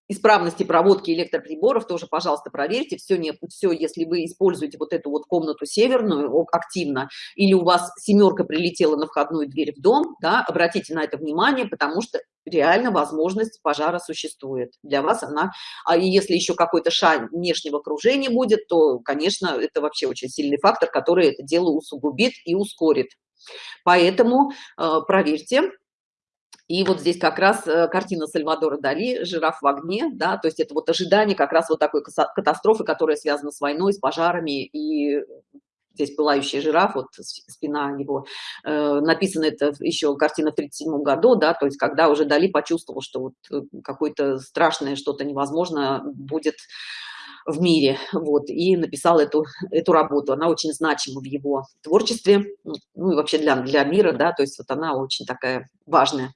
исправности проводки электроприборов тоже пожалуйста проверьте. Все не все если вы используете вот эту вот комнату северную активно или у вас семерка прилетела на входную дверь в дом да, обратите на это внимание потому что реально возможность пожара существует. Для вас она а если еще какой-то шаг внешнего окружения будет то конечно это вообще очень сильный фактор который это дело усугубит и ускорит. Поэтому э, проверьте и вот здесь как раз э, картина Сальвадора Дали «Жираф в огне», да, то есть это вот ожидание как раз вот такой катастрофы, которая связана с войной, с пожарами, и здесь пылающий жираф, вот спина его, э, написано это еще картина в 37 году, да, то есть когда уже Дали почувствовал, что вот э, какое-то страшное что-то невозможно будет в мире, вот, и написал эту, эту работу. Она очень значима в его творчестве, ну и вообще для, для мира, да, то есть вот она очень такая важная.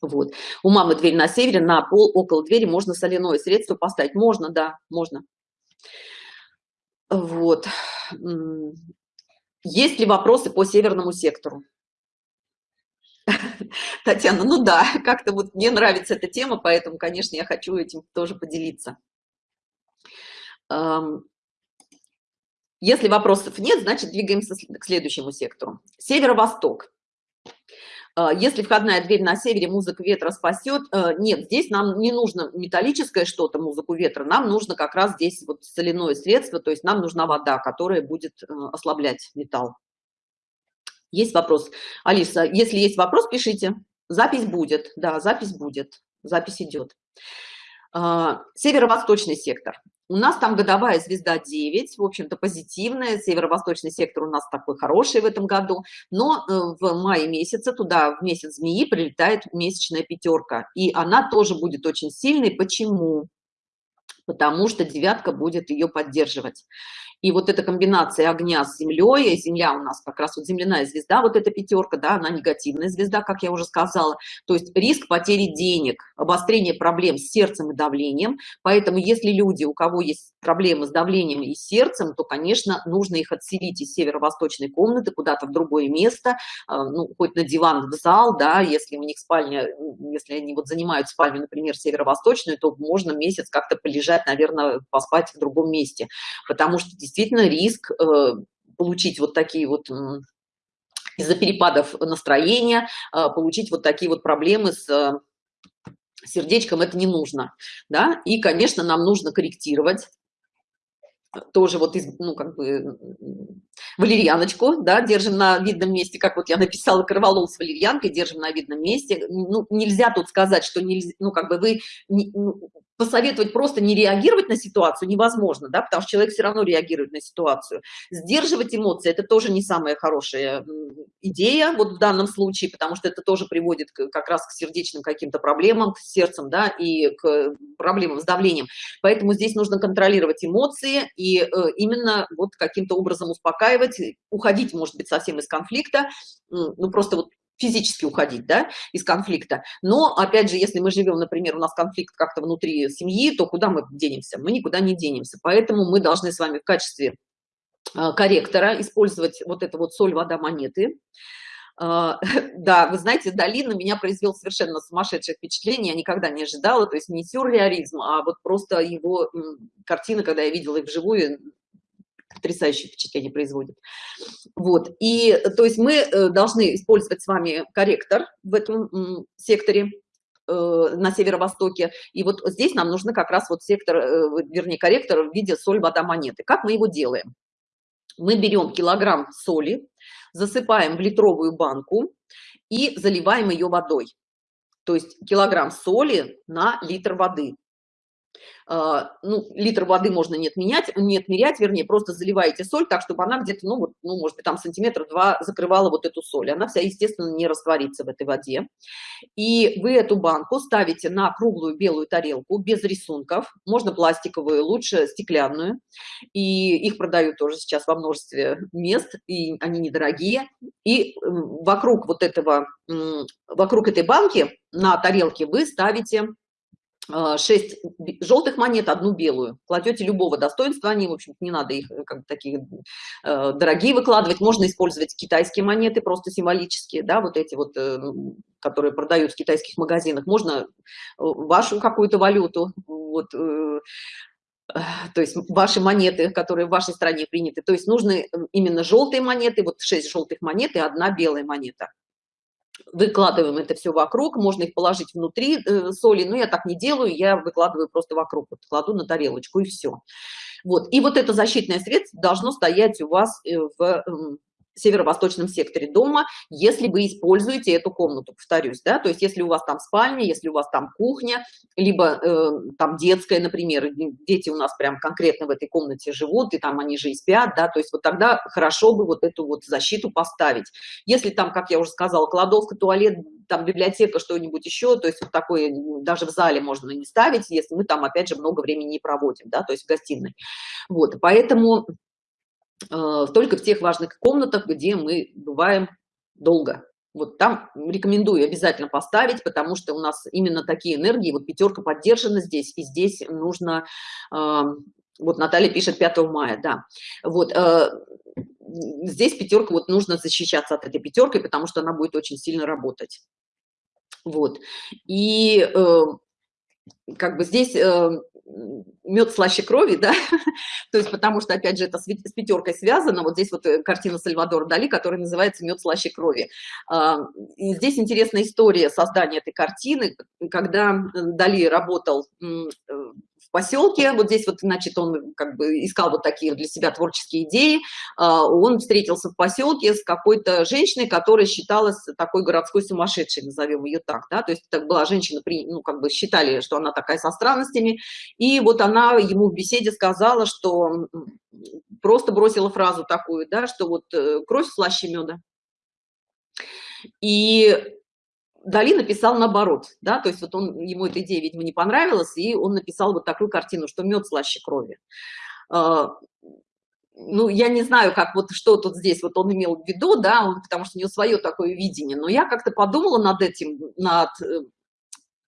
Вот. У мамы дверь на севере, на пол около двери можно соляное средство поставить. Можно, да, можно. Вот. Есть ли вопросы по северному сектору? Татьяна, ну да, как-то вот мне нравится эта тема, поэтому, конечно, я хочу этим тоже поделиться. Если вопросов нет, значит, двигаемся к следующему сектору. Северо-восток. А, если входная дверь на севере музыка ветра спасет э, нет здесь нам не нужно металлическое что-то музыку ветра нам нужно как раз здесь вот соляное средство то есть нам нужна вода которая будет э, ослаблять металл. Есть вопрос. Алиса если есть вопрос пишите. Запись будет. Да запись будет. Запись идет северо-восточный сектор. У нас там годовая звезда 9 в общем-то позитивная. Северо-восточный сектор у нас такой хороший в этом году. Но э, в мае месяце туда в месяц змеи прилетает месячная пятерка и она тоже будет очень сильной. Почему? Потому что девятка будет ее поддерживать и вот эта комбинация огня с землей, земля у нас как раз вот земляная звезда, вот эта пятерка, да, она негативная звезда, как я уже сказала, то есть риск потери денег, обострение проблем с сердцем и давлением, поэтому если люди, у кого есть проблемы с давлением и сердцем, то, конечно, нужно их отселить из северо-восточной комнаты куда-то в другое место, а, ну, хоть на диван в зал, да, если у них спальня, если они вот занимают спальню, например, северо-восточную, то можно месяц как-то полежать, наверное, поспать в другом месте, потому что риск э, получить вот такие вот из-за перепадов настроения э, получить вот такие вот проблемы с э, сердечком это не нужно да. И конечно нам нужно корректировать тоже вот из ну как бы валерьяночку да держим на видном месте как вот я написала корвалол с валерьянкой держим на видном месте. Ну нельзя тут сказать что нельзя ну как бы вы ну, посоветовать просто не реагировать на ситуацию невозможно да потому что человек все равно реагирует на ситуацию. Сдерживать эмоции это тоже не самая хорошая идея вот в данном случае потому что это тоже приводит как раз к сердечным каким-то проблемам к сердцем да и к проблемам с давлением. Поэтому здесь нужно контролировать эмоции и э, именно вот каким-то образом успокаивать уходить может быть совсем из конфликта ну просто вот физически уходить да, из конфликта. Но опять же если мы живем например у нас конфликт как-то внутри семьи то куда мы денемся? Мы никуда не денемся. Поэтому мы должны с вами в качестве а, корректора использовать вот это вот соль вода монеты. А, да вы знаете дали на меня произвел совершенно сумасшедшее впечатление я никогда не ожидала. То есть не сюрреализм а вот просто его картина когда я видела их вживую потрясающее впечатление производит. Вот и то есть мы э, должны использовать с вами корректор в этом секторе э, на северо-востоке. И вот здесь нам нужно как раз вот сектор э, вернее корректор в виде соль вода монеты. Как мы его делаем? Мы берем килограмм соли засыпаем в литровую банку и заливаем ее водой. То есть килограмм соли на литр воды ну, литр воды можно не отменять, не отмерять, вернее, просто заливаете соль так, чтобы она где-то, ну, вот, ну, может быть, там сантиметр два закрывала вот эту соль. Она вся, естественно, не растворится в этой воде. И вы эту банку ставите на круглую белую тарелку без рисунков, можно пластиковую, лучше стеклянную. И их продают тоже сейчас во множестве мест, и они недорогие. И вокруг вот этого, вокруг этой банки на тарелке вы ставите 6 а, желтых монет, одну белую. Кладете любого достоинства, они, в общем не надо их э, как такие э, дорогие выкладывать. Можно использовать китайские монеты, просто символические, да, вот эти вот, э, которые продают в китайских магазинах. Можно э, вашу какую-то валюту, вот, э, то есть ваши монеты, которые в вашей стране приняты. То есть нужны именно желтые монеты, вот 6 желтых монет и одна белая монета выкладываем это все вокруг можно их положить внутри э, соли но я так не делаю я выкладываю просто вокруг вот, кладу на тарелочку и все вот и вот это защитное средство должно стоять у вас э, в северо-восточном секторе дома, если вы используете эту комнату, повторюсь, да, то есть если у вас там спальня, если у вас там кухня, либо э, там детская, например, дети у нас прям конкретно в этой комнате живут, и там они же и спят, да, то есть вот тогда хорошо бы вот эту вот защиту поставить. Если там, как я уже сказала, кладовка, туалет, там библиотека, что-нибудь еще, то есть вот такое даже в зале можно не ставить, если мы там, опять же, много времени не проводим, да, то есть в гостиной. Вот, поэтому только в тех важных комнатах, где мы бываем долго. Вот там рекомендую обязательно поставить, потому что у нас именно такие энергии, вот пятерка поддержана здесь, и здесь нужно, э, вот Наталья пишет 5 мая, да, вот, э, здесь пятерка, вот нужно защищаться от этой пятеркой, потому что она будет очень сильно работать. Вот, и как бы здесь мед слаще крови, да, то есть потому что, опять же, это с, пятеркой связано, вот здесь вот э, картина Сальвадора Дали, которая называется «Мед слаще крови». А, и здесь интересная история создания этой картины, когда Дали работал э, поселке. Вот здесь вот значит он как бы искал вот такие для себя творческие идеи. А, он встретился в поселке с какой-то женщиной которая считалась такой городской сумасшедшей назовем ее так да. То есть это была женщина ну как бы считали что она такая со странностями. И вот она ему в беседе сказала что просто бросила фразу такую да что вот э, кровь слаще меда и Дали написал наоборот, да, то есть вот он, ему эта идея, видимо, не понравилась, и он написал вот такую картину, что мед слаще крови. А, ну, я не знаю, как вот что тут здесь вот он имел в виду, да, он, потому что у него свое такое видение, но я как-то подумала над этим, над э,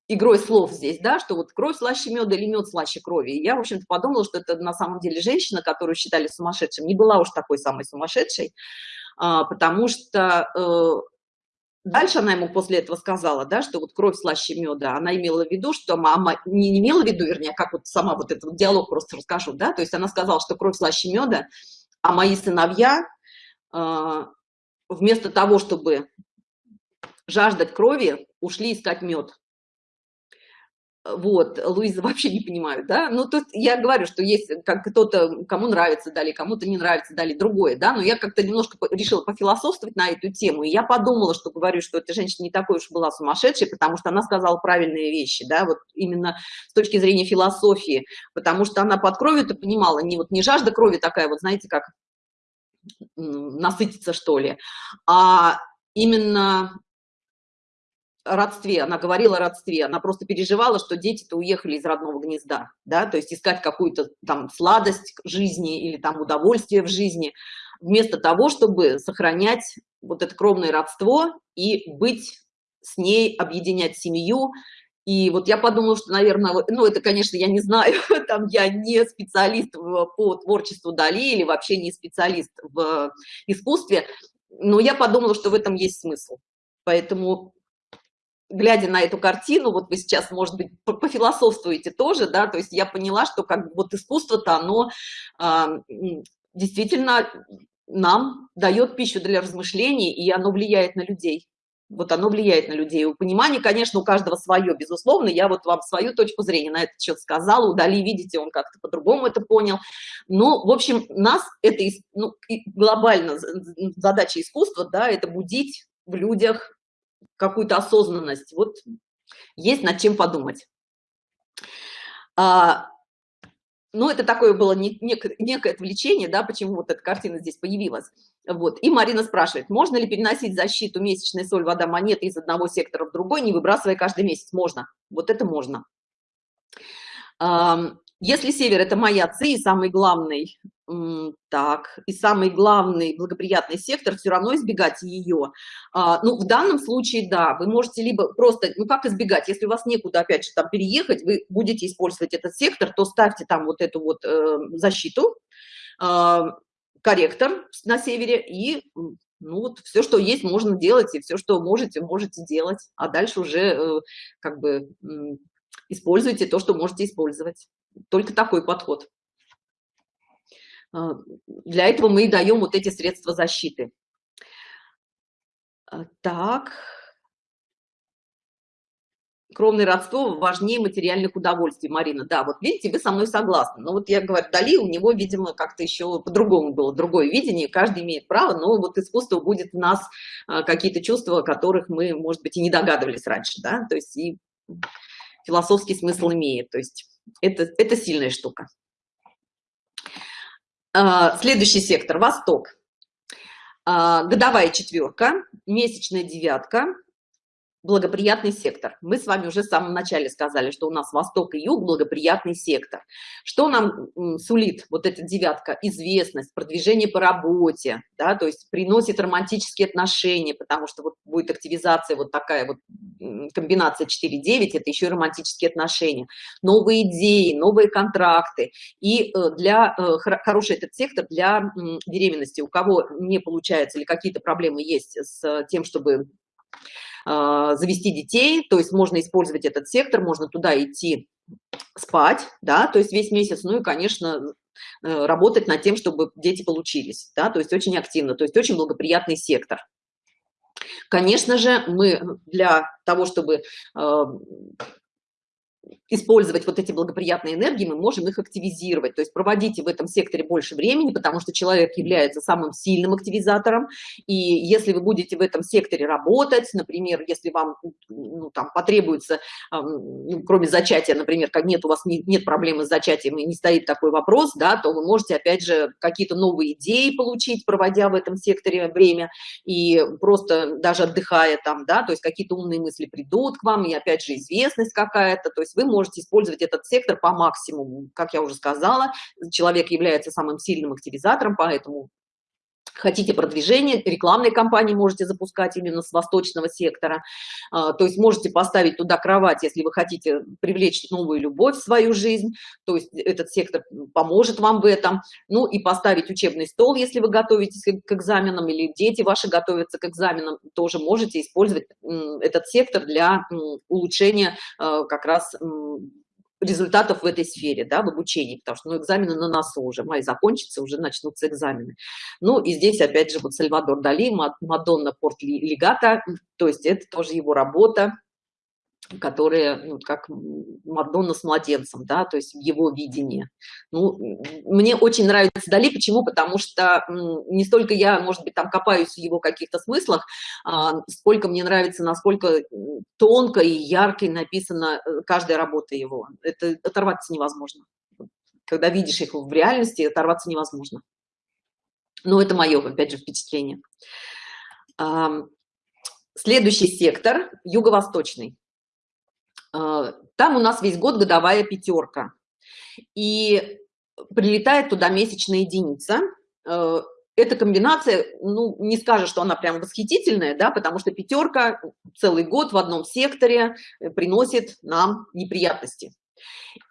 игрой слов здесь, да, что вот кровь слаще меда или мед слаще крови. И я, в общем-то, подумала, что это на самом деле женщина, которую считали сумасшедшим, не была уж такой самой сумасшедшей, а, потому что э, Дальше она ему после этого сказала, да, что вот кровь слаще меда. Она имела в виду, что мама, не имела в виду, вернее, как вот сама вот этот диалог просто расскажу, да, то есть она сказала, что кровь слаще меда, а мои сыновья э, вместо того, чтобы жаждать крови, ушли искать мед вот, Луиза вообще не понимают, да, ну, тут я говорю, что есть как кто-то, кому нравится дали, кому-то не нравится дали другое, да, но я как-то немножко решила пофилософствовать на эту тему, и я подумала, что говорю, что эта женщина не такой уж была сумасшедшей, потому что она сказала правильные вещи, да, вот именно с точки зрения философии, потому что она под кровью-то понимала, не вот не жажда крови такая, вот знаете, как насытиться, что ли, а именно родстве, она говорила о родстве, она просто переживала, что дети-то уехали из родного гнезда, да, то есть искать какую-то там сладость жизни или там удовольствие в жизни, вместо того, чтобы сохранять вот это кровное родство и быть с ней, объединять семью. И вот я подумала, что, наверное, ну, это, конечно, я не знаю, там я не специалист по творчеству Дали или вообще не специалист в искусстве, но я подумала, что в этом есть смысл. Поэтому глядя на эту картину, вот вы сейчас, может быть, пофилософствуете тоже, да, то есть я поняла, что как вот искусство-то, оно э, действительно нам дает пищу для размышлений, и оно влияет на людей. Вот оно влияет на людей. У понимания, конечно, у каждого свое, безусловно. Я вот вам свою точку зрения на этот счет сказала. Удали, видите, он как-то по-другому это понял. Но, в общем, нас это ну, глобально задача искусства, да, это будить в людях какую-то осознанность. Вот есть над чем подумать. А, ну, это такое было не, некое, некое отвлечение, да, почему вот эта картина здесь появилась. Вот. И Марина спрашивает, можно ли переносить защиту месячной соль, вода, монеты из одного сектора в другой, не выбрасывая каждый месяц? Можно. Вот это можно. Если север – это моя ци, самый главный, так, и самый главный благоприятный сектор, все равно избегать ее. А, ну, в данном случае, да, вы можете либо просто, ну, как избегать, если у вас некуда, опять же, там переехать, вы будете использовать этот сектор, то ставьте там вот эту вот э, защиту, э, корректор на севере, и ну вот все, что есть, можно делать, и все, что можете, можете делать, а дальше уже э, как бы используйте то, что можете использовать только такой подход. А, для этого мы и даем вот эти средства защиты. А, так. Кровное родство важнее материальных удовольствий, Марина. Да, вот видите, вы со мной согласны. Но вот я говорю, Дали, у него, видимо, как-то еще по-другому было, другое видение. Каждый имеет право, но вот искусство будет в нас а, какие-то чувства, о которых мы, может быть, и не догадывались раньше, да, то есть и философский смысл имеет. То есть это, это сильная штука. А, следующий сектор – Восток. А, годовая четверка, месячная девятка, благоприятный сектор. Мы с вами уже в самом начале сказали, что у нас восток и юг благоприятный сектор. Что нам сулит вот эта девятка? Известность, продвижение по работе, да, то есть приносит романтические отношения, потому что вот будет активизация вот такая вот комбинация 4-9, это еще и романтические отношения, новые идеи, новые контракты. И э, для э, хороший этот сектор для беременности, у кого не получается или какие-то проблемы есть с тем, чтобы завести детей, то есть можно использовать этот сектор, можно туда идти спать, да, то есть весь месяц, ну и, конечно, э, работать над тем, чтобы дети получились, да, то есть очень активно, то есть очень благоприятный сектор. Конечно же, мы для того, чтобы э, использовать вот эти благоприятные энергии, мы можем их активизировать. То есть проводите в этом секторе больше времени, потому что человек является самым сильным активизатором. И если вы будете в этом секторе работать, например, если вам ну, там, потребуется, ну, кроме зачатия, например, как нет у вас не, нет проблемы с зачатием и не стоит такой вопрос, да, то вы можете, опять же, какие-то новые идеи получить, проводя в этом секторе время и просто даже отдыхая там, да, то есть какие-то умные мысли придут к вам, и опять же известность какая-то, то есть вы можете использовать этот сектор по максимуму. Как я уже сказала, человек является самым сильным активизатором, поэтому хотите продвижение, рекламной кампании можете запускать именно с восточного сектора. А, то есть можете поставить туда кровать, если вы хотите привлечь новую любовь в свою жизнь. То есть этот сектор поможет вам в этом. Ну и поставить учебный стол, если вы готовитесь к экзаменам или дети ваши готовятся к экзаменам, тоже можете использовать этот сектор для улучшения а, как раз результатов в этой сфере, да, в обучении, потому что ну, экзамены на носу уже, май закончится, уже начнутся экзамены. Ну и здесь опять же вот Сальвадор Дали, Мадонна Порт Легата, то есть это тоже его работа, которые, ну, как Мадонна с младенцем, да, то есть в его видении. Ну, мне очень нравится Дали, почему? Потому что не столько я, может быть, там копаюсь в его каких-то смыслах, а, сколько мне нравится, насколько тонко и ярко написана э, каждая работа его. Это оторваться невозможно. Когда видишь их в реальности, оторваться невозможно. Но это мое, опять же, впечатление. Следующий сектор – юго-восточный. А, там у нас весь год годовая пятерка. И прилетает туда месячная единица. А, эта комбинация, ну, не скажешь, что она прям восхитительная, да, потому что пятерка целый год в одном секторе э, приносит нам неприятности.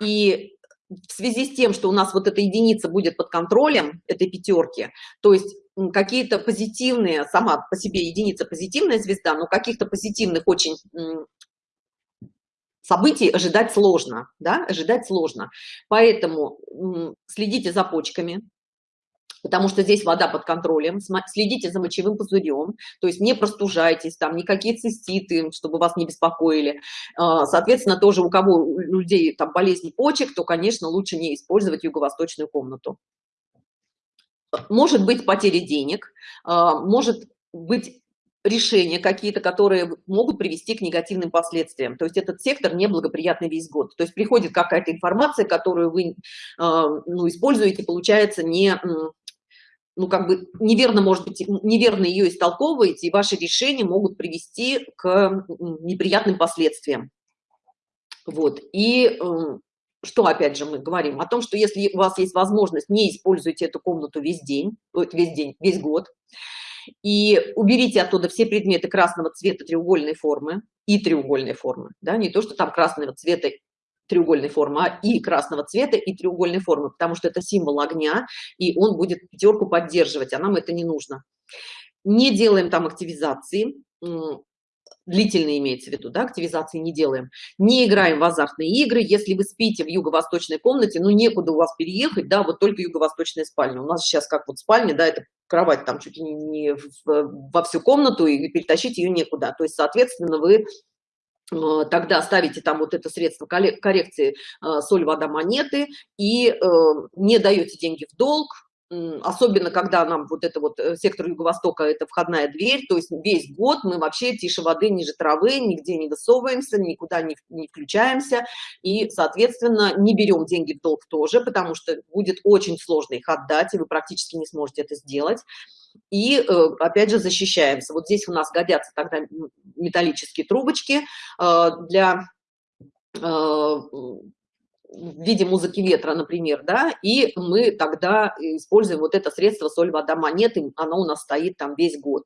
И в связи с тем, что у нас вот эта единица будет под контролем этой пятерки, то есть какие-то позитивные, сама по себе единица позитивная звезда, но каких-то позитивных очень событий ожидать сложно, да, ожидать сложно. Поэтому следите за почками, потому что здесь вода под контролем, следите за мочевым пузырем, то есть не простужайтесь, там никакие циститы, чтобы вас не беспокоили. А, соответственно, тоже у кого у людей там болезни почек, то, конечно, лучше не использовать юго-восточную комнату. Может быть потеря денег, а, может быть решения какие-то, которые могут привести к негативным последствиям. То есть этот сектор неблагоприятный весь год. То есть приходит какая-то информация, которую вы э, ну, используете, получается, не, ну, как бы неверно, может быть, неверно ее истолковываете, и ваши решения могут привести к неприятным последствиям. Вот. И э, что, опять же, мы говорим? О том, что если у вас есть возможность, не используйте эту комнату весь день, весь день, весь год, и уберите оттуда все предметы красного цвета треугольной формы и треугольной формы, да, не то, что там красного цвета треугольной формы, а и красного цвета, и треугольной формы, потому что это символ огня, и он будет пятерку поддерживать, а нам это не нужно. Не делаем там активизации, длительные имеется в виду, да, активизации не делаем. Не играем в азартные игры. Если вы спите в юго-восточной комнате, ну, некуда у вас переехать, да, вот только юго-восточная спальня. У нас сейчас как вот спальня, да, это кровать там чуть ли не во всю комнату, и перетащить ее некуда. То есть, соответственно, вы э, тогда ставите там вот это средство коррекции э, соль, вода, монеты и э, не даете деньги в долг, особенно когда нам вот это вот э, сектор юго-востока это входная дверь то есть весь год мы вообще тише воды ниже травы нигде не высовываемся никуда не, не включаемся и соответственно не берем деньги в долг тоже потому что будет очень сложно их отдать и вы практически не сможете это сделать. И э, опять же защищаемся. Вот здесь у нас годятся тогда металлические трубочки э, для в виде музыки ветра, например, да, и мы тогда используем вот это средство соль, вода, монеты, оно у нас стоит там весь год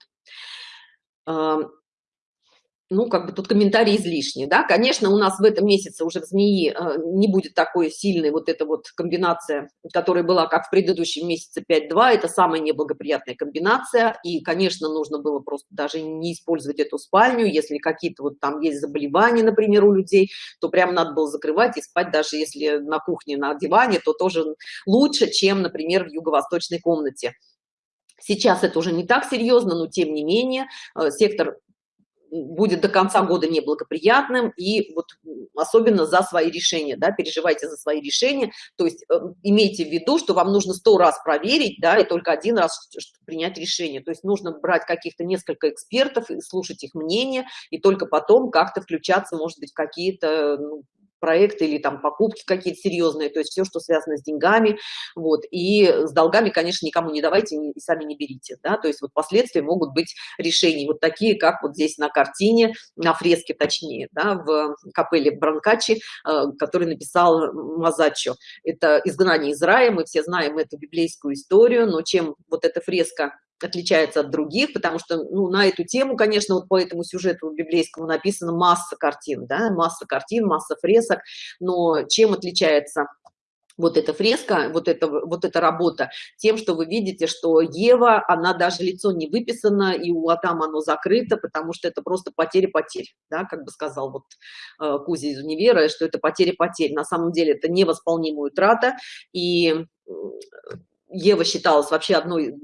ну, как бы тут комментарий излишний, да, конечно, у нас в этом месяце уже в змеи э, не будет такой сильной вот эта вот комбинация, которая была как в предыдущем месяце 5-2, это самая неблагоприятная комбинация, и, конечно, нужно было просто даже не использовать эту спальню, если какие-то вот там есть заболевания, например, у людей, то прям надо было закрывать и спать, даже если на кухне, на диване, то тоже лучше, чем, например, в юго-восточной комнате. Сейчас это уже не так серьезно, но тем не менее э, сектор будет до конца года неблагоприятным, и вот особенно за свои решения, да, переживайте за свои решения, то есть э, имейте в виду, что вам нужно сто раз проверить, да, и только один раз принять решение, то есть нужно брать каких-то несколько экспертов и слушать их мнение, и только потом как-то включаться, может быть, какие-то ну, проекты или там покупки какие-то серьезные, то есть все, что связано с деньгами, вот, и с долгами, конечно, никому не давайте и сами не берите, да, то есть вот последствия могут быть решений, вот такие, как вот здесь на картине, на фреске точнее, да, в капелле Бранкачи, э, который написал Мазачо, это изгнание из рая, мы все знаем эту библейскую историю, но чем вот эта фреска отличается от других, потому что ну, на эту тему, конечно, вот по этому сюжету библейскому написано масса картин, да, масса картин, масса фресок, но чем отличается вот эта фреска, вот эта, вот эта работа, тем, что вы видите, что Ева, она даже лицо не выписано, и у Атама оно закрыто, потому что это просто потеря-потерь, да, как бы сказал вот э, Кузя из универа, что это потеря-потерь. На самом деле это невосполнимая утрата, и Ева считалась вообще одной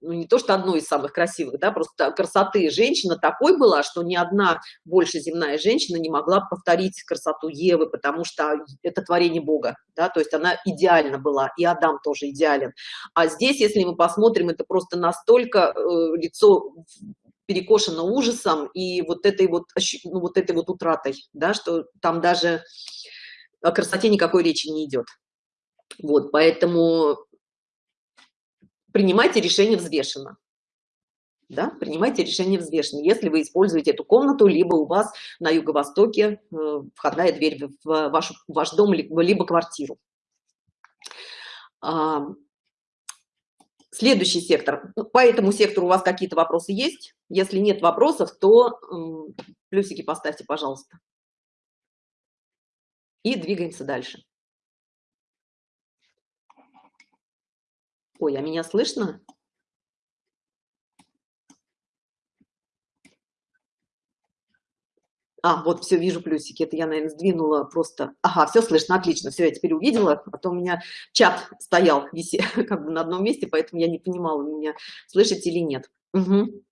ну, не то что одной из самых красивых, да, просто красоты женщина такой была, что ни одна больше земная женщина не могла повторить красоту Евы, потому что это творение Бога, да, то есть она идеально была, и Адам тоже идеален. А здесь, если мы посмотрим, это просто настолько э, лицо перекошено ужасом и вот этой вот, ну, вот этой вот утратой, да, что там даже о красоте никакой речи не идет. Вот, поэтому принимайте решение взвешенно. Да, принимайте решение взвешенно. Если вы используете эту комнату, либо у вас на юго-востоке э, входная дверь в ваш, в ваш дом, либо, либо квартиру. Следующий сектор. Ну, по этому сектору у вас какие-то вопросы есть? Если нет вопросов, то плюсики поставьте, пожалуйста. И двигаемся дальше. Ой, а меня слышно? А, вот, все, вижу плюсики. Это я, наверное, сдвинула просто. Ага, все слышно, отлично. Все, я теперь увидела. А то у меня чат стоял виси, как бы на одном месте, поэтому я не понимала, меня слышите или нет. Угу.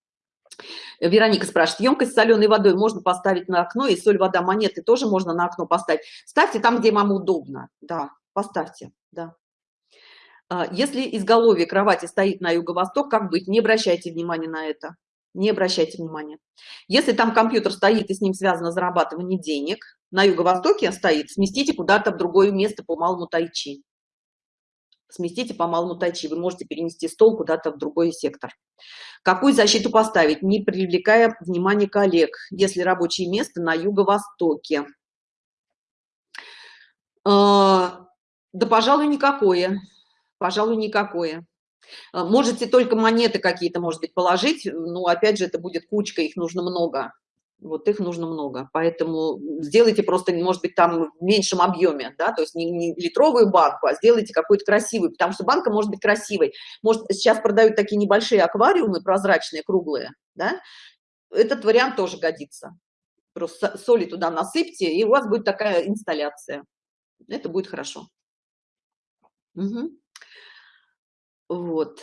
Вероника спрашивает, емкость с соленой водой можно поставить на окно, и соль, вода, монеты тоже можно на окно поставить. Ставьте там, где вам удобно. Да, поставьте, да. А, если изголовье кровати стоит на юго-восток, как быть? Не обращайте внимания на это. Не обращайте внимания. Если там компьютер стоит и с ним связано зарабатывание денег, на юго-востоке стоит, сместите куда-то в другое место по малому тайчи. Сместите по малому тайчи. Вы можете перенести стол куда-то в другой сектор. Какую защиту поставить, не привлекая внимание коллег, если рабочее место на юго-востоке? А, да, пожалуй, никакое пожалуй, никакое. А, можете только монеты какие-то, может быть, положить, но опять же это будет кучка, их нужно много. Вот их нужно много, поэтому сделайте просто, может быть, там в меньшем объеме, да, то есть не, не литровую банку, а сделайте какую-то красивую, потому что банка может быть красивой. Может, сейчас продают такие небольшие аквариумы, прозрачные, круглые, да, этот вариант тоже годится. Просто соли туда насыпьте, и у вас будет такая инсталляция. Это будет хорошо. Угу. Вот.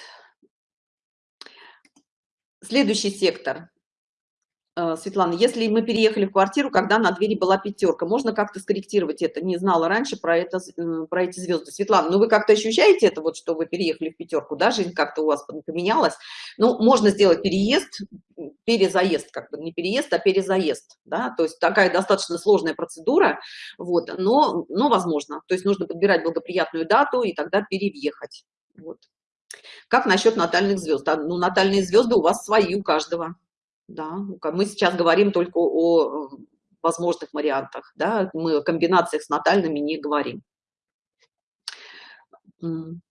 Следующий сектор. Э, Светлана, если мы переехали в квартиру, когда на двери была пятерка, можно как-то скорректировать это? Не знала раньше про, это, про эти звезды. Светлана, ну вы как-то ощущаете это, вот, что вы переехали в пятерку, да, жизнь как-то у вас поменялась? Ну, можно сделать переезд, перезаезд, как бы не переезд, а перезаезд, да, то есть такая достаточно сложная процедура, вот, но, но возможно. То есть нужно подбирать благоприятную дату и тогда переехать, вот. Как насчет натальных звезд? Ну, натальные звезды у вас свои у каждого. Да, мы сейчас говорим только о возможных вариантах, да, мы о комбинациях с натальными не говорим. Угу.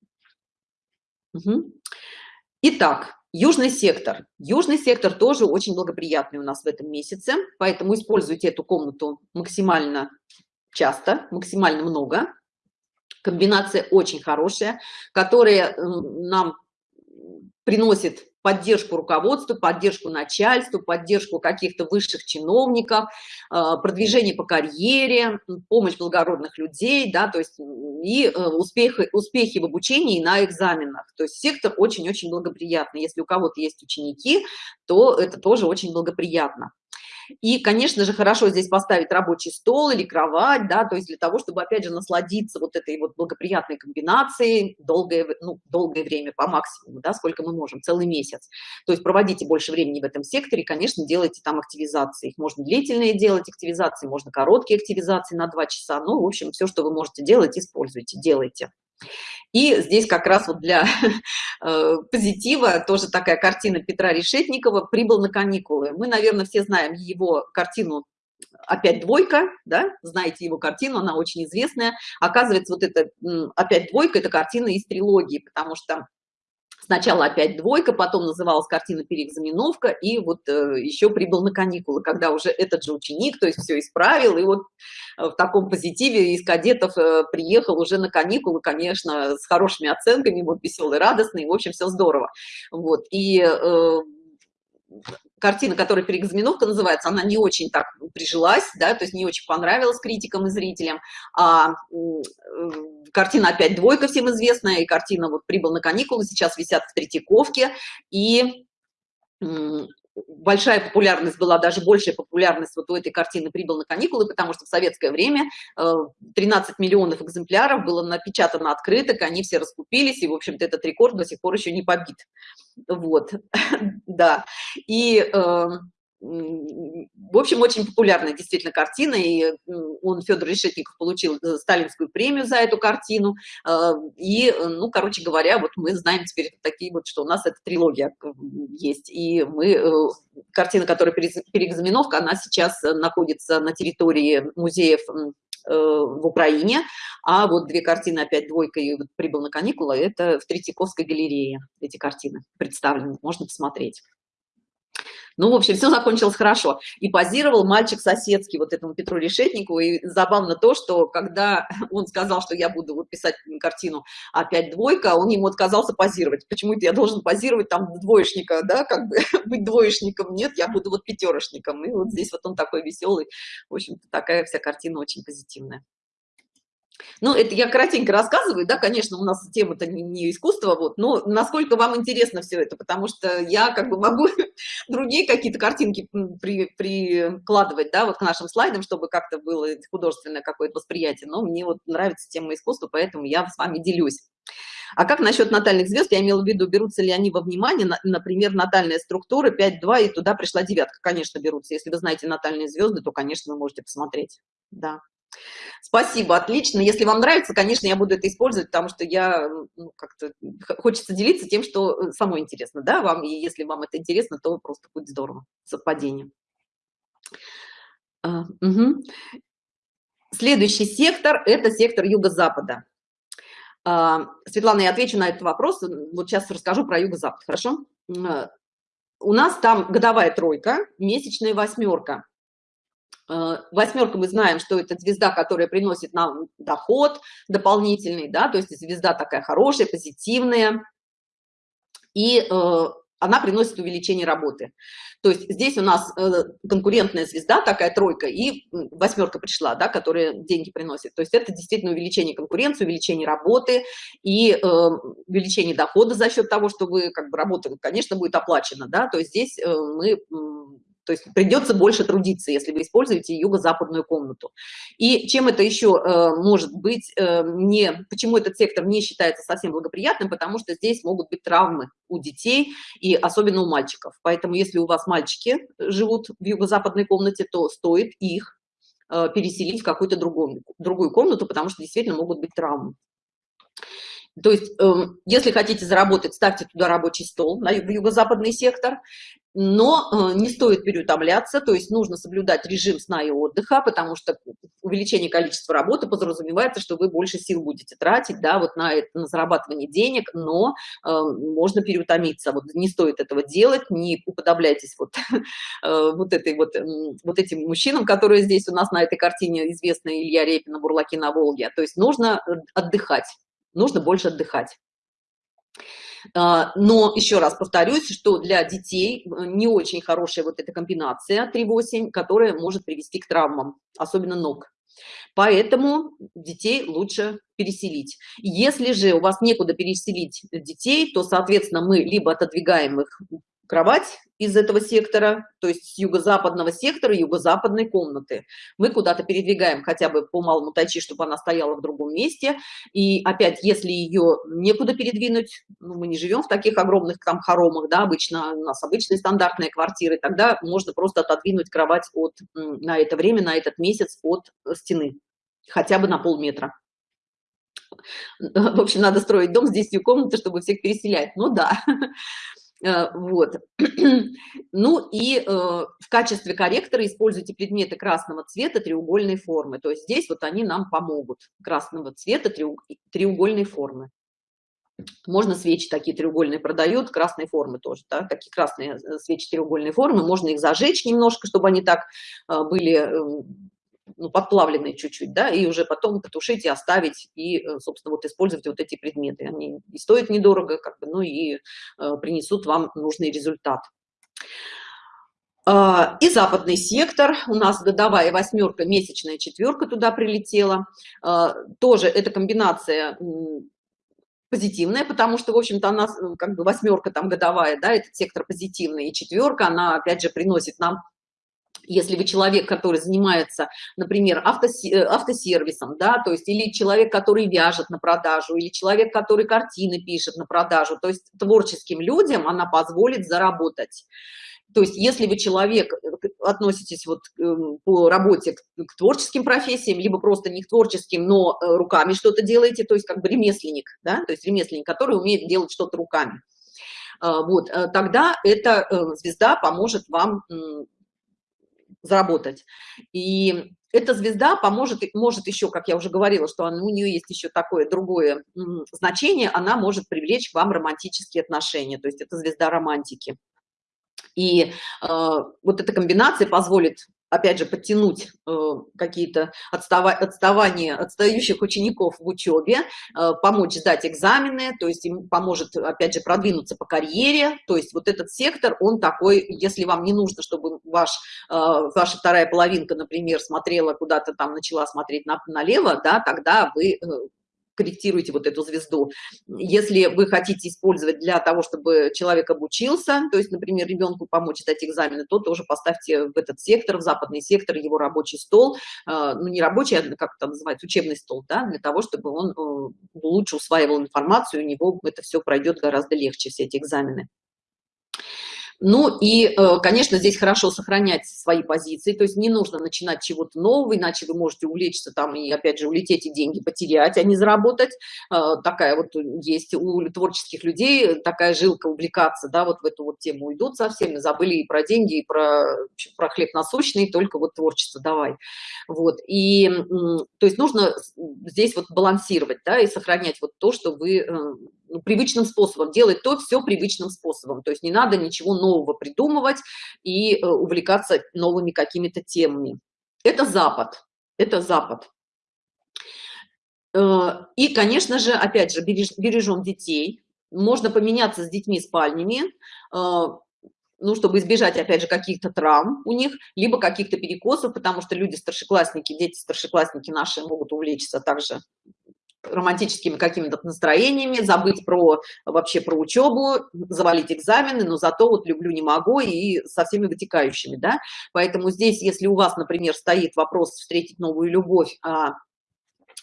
Итак, южный сектор. Южный сектор тоже очень благоприятный у нас в этом месяце, поэтому используйте эту комнату максимально часто, максимально много комбинация очень хорошая, которая нам приносит поддержку руководству, поддержку начальству, поддержку каких-то высших чиновников, а, продвижение по карьере, помощь благородных людей, да, то есть и э, успехи, успехи в обучении и на экзаменах. То есть сектор очень-очень благоприятный. Если у кого-то есть ученики, то это тоже очень благоприятно. И, конечно же, хорошо здесь поставить рабочий стол или кровать, да, то есть для того, чтобы, опять же, насладиться вот этой вот благоприятной комбинацией долгое, ну, долгое время по максимуму, да, сколько мы можем, целый месяц. То есть проводите больше времени в этом секторе, конечно, делайте там активизации. Их можно длительные делать активизации, можно короткие активизации на 2 часа. Ну, в общем, все, что вы можете делать, используйте, делайте. И здесь как раз вот для э, позитива тоже такая картина Петра Решетникова «Прибыл на каникулы». Мы, наверное, все знаем его картину опять двойка, да, знаете его картину, она очень известная. Оказывается, вот это опять двойка, это картина из трилогии, потому что Сначала опять двойка, потом называлась картина переэкзаменовка, и вот э, еще прибыл на каникулы, когда уже этот же ученик, то есть все исправил, и вот э, в таком позитиве из кадетов э, приехал уже на каникулы, конечно, с хорошими оценками, вот веселый, радостный, в общем, все здорово. Вот, и э, картина, которая переэкзаменовка называется, она не очень так прижилась, да, то есть не очень понравилась критикам и зрителям, а э, картина опять двойка всем известная, и картина вот «Прибыл на каникулы», сейчас висят в Третьяковке, и большая популярность была, даже большая популярность вот у этой картины «Прибыл на каникулы», потому что в советское время 13 э, миллионов экземпляров было напечатано открыток, они все раскупились, и, в общем-то, этот рекорд до сих пор еще не побит. Вот, да. И э, в общем, очень популярная действительно картина, и он, Федор Решетников, получил э, сталинскую премию за эту картину, а, и, ну, короче говоря, вот мы знаем теперь такие вот, что у нас эта трилогия есть, и мы, э, картина, которая переэкзаменовка, она сейчас находится на территории музеев э, в Украине, а вот две картины, опять двойка и вот прибыл на каникулы, это в Третьяковской галерее эти картины представлены, можно посмотреть. Ну, в общем, все закончилось хорошо. И позировал мальчик соседский вот этому Петру Решетнику. И забавно то, что когда он сказал, что я буду вот писать картину опять двойка, он ему отказался позировать. Почему это я должен позировать там двоечника, да, как бы быть двоечником? Нет, я буду вот пятерочником. И вот здесь вот он такой веселый. В общем-то, такая вся картина очень позитивная. Ну, это я кратенько рассказываю, да, конечно, у нас тема-то не, не искусство, вот, но насколько вам интересно все это, потому что я как бы могу другие какие-то картинки при, прикладывать, да, вот к нашим слайдам, чтобы как-то было художественное какое-то восприятие, но мне вот нравится тема искусства, поэтому я с вами делюсь. А как насчет натальных звезд? Я имела в виду, берутся ли они во внимание, например, натальная структура 5-2, и туда пришла девятка. Конечно, берутся. Если вы знаете натальные звезды, то, конечно, вы можете посмотреть. Да. Спасибо, отлично. Если вам нравится, конечно, я буду это использовать, потому что я ну, как-то хочется делиться тем, что э, самое интересно, да, вам, и если вам это интересно, то просто будет здорово, совпадение. А, угу. Следующий сектор – это сектор юго-запада. А, Светлана, я отвечу на этот вопрос, вот сейчас расскажу про юго-запад, хорошо? А, у нас там годовая тройка, месячная восьмерка. Э, восьмерка мы знаем, что это звезда, которая приносит нам доход дополнительный, да, то есть звезда такая хорошая, позитивная, и э, она приносит увеличение работы. То есть здесь у нас э, конкурентная звезда, такая тройка, и восьмерка пришла, да, которая деньги приносит. То есть это действительно увеличение конкуренции, увеличение работы и э, увеличение дохода за счет того, что вы как бы работа, конечно, будет оплачена, да, то есть здесь э, мы то есть придется больше трудиться, если вы используете юго-западную комнату. И чем это еще э, может быть, э, не, почему этот сектор не считается совсем благоприятным, потому что здесь могут быть травмы у детей и особенно у мальчиков. Поэтому если у вас мальчики живут в юго-западной комнате, то стоит их э, переселить в какую-то другую, другую комнату, потому что действительно могут быть травмы. То есть, э, если хотите заработать, ставьте туда рабочий стол, на юго-западный сектор, но э, не стоит переутомляться, то есть нужно соблюдать режим сна и отдыха, потому что увеличение количества работы подразумевается, что вы больше сил будете тратить, да, вот на, на зарабатывание денег, но э, можно переутомиться, вот не стоит этого делать, не уподобляйтесь вот, э, вот этой вот, э, вот этим мужчинам, которые здесь у нас на этой картине известны, Илья Репина, Бурлаки на Волге, то есть нужно э, отдыхать, нужно больше отдыхать. А, но еще раз повторюсь, что для детей э, не очень хорошая вот эта комбинация 3-8, которая может привести к травмам, особенно ног. Поэтому детей лучше переселить. Если же у вас некуда переселить детей, то, соответственно, мы либо отодвигаем их кровать из этого сектора, то есть с юго-западного сектора, юго-западной комнаты. Мы куда-то передвигаем хотя бы по малому тайчи, чтобы она стояла в другом месте. И опять, если ее некуда передвинуть, ну, мы не живем в таких огромных там хоромах, да, обычно у нас обычные стандартные квартиры, тогда можно просто отодвинуть кровать от, на это время, на этот месяц от стены, хотя бы на полметра. В общем, надо строить дом с 10 комнат, чтобы всех переселять. Ну да. Э, вот. Ну и э, в качестве корректора используйте предметы красного цвета треугольной формы. То есть здесь вот они нам помогут. Красного цвета треугольной формы. Можно свечи такие треугольные продают, красной формы тоже, да, такие красные э, свечи треугольной формы. Можно их зажечь немножко, чтобы они так были эм, ну, подплавленные чуть-чуть, да, и уже потом потушить и оставить, и, э, собственно, вот использовать вот эти предметы. Они и стоят недорого, как бы, ну и э, принесут вам нужный результат. А, и западный сектор, у нас годовая восьмерка, месячная четверка туда прилетела. А, тоже эта комбинация позитивная, потому что, в общем-то, она как бы восьмерка там годовая, да, этот сектор позитивный, и четверка, она, опять же, приносит нам если вы человек, который занимается, например, э, автосервисом, да, то есть или человек, который вяжет на продажу, или человек, который картины пишет на продажу, то есть творческим людям она позволит заработать. То есть если вы человек, э, относитесь вот эм, по работе к, к творческим профессиям, либо просто не к творческим, но э, руками что-то делаете, то есть как бы ремесленник, да, то есть ремесленник, который умеет делать что-то руками, вот, тогда эта звезда поможет вам заработать. И эта звезда поможет, может еще, как я уже говорила, что у нее есть еще такое другое значение, она может привлечь к вам романтические отношения, то есть это звезда романтики. И э, вот эта комбинация позволит опять же, подтянуть э, какие-то отстава отставания отстающих учеников в учебе, э, помочь сдать экзамены, то есть им поможет, опять же, продвинуться по карьере. То есть вот этот сектор, он такой, если вам не нужно, чтобы ваш, э, ваша вторая половинка, например, смотрела куда-то там, начала смотреть на, налево, да, тогда вы корректируете вот эту звезду. Если вы хотите использовать для того, чтобы человек обучился, то есть, например, ребенку помочь сдать экзамены, то тоже поставьте в этот сектор, в западный сектор, его рабочий стол, э, ну не рабочий, а как это называется, учебный стол, да, для того, чтобы он э, лучше усваивал информацию, у него это все пройдет гораздо легче, все эти экзамены. Ну и, э, конечно, здесь хорошо сохранять свои позиции, то есть не нужно начинать чего-то нового, иначе вы можете увлечься там и, опять же, улететь и деньги потерять, а не заработать. Э, такая вот есть у творческих людей такая жилка увлекаться, да, вот в эту вот тему идут совсем, забыли и про деньги, и про, про хлеб насущный, только вот творчество давай. Вот, и, то есть нужно здесь вот балансировать, да, и сохранять вот то, что вы э, привычным способом, делать то все привычным способом. То есть не надо ничего нового придумывать и э, увлекаться новыми какими-то темами. Это Запад, это Запад. Э, и, конечно же, опять же, береж, бережем детей. Можно поменяться с детьми спальнями, э, ну, чтобы избежать, опять же, каких-то травм у них, либо каких-то перекосов, потому что люди старшеклассники, дети старшеклассники наши могут увлечься также романтическими какими-то настроениями, забыть про вообще про учебу, завалить экзамены, но зато вот люблю, не могу и со всеми вытекающими, да. Поэтому здесь, если у вас, например, стоит вопрос встретить новую любовь, а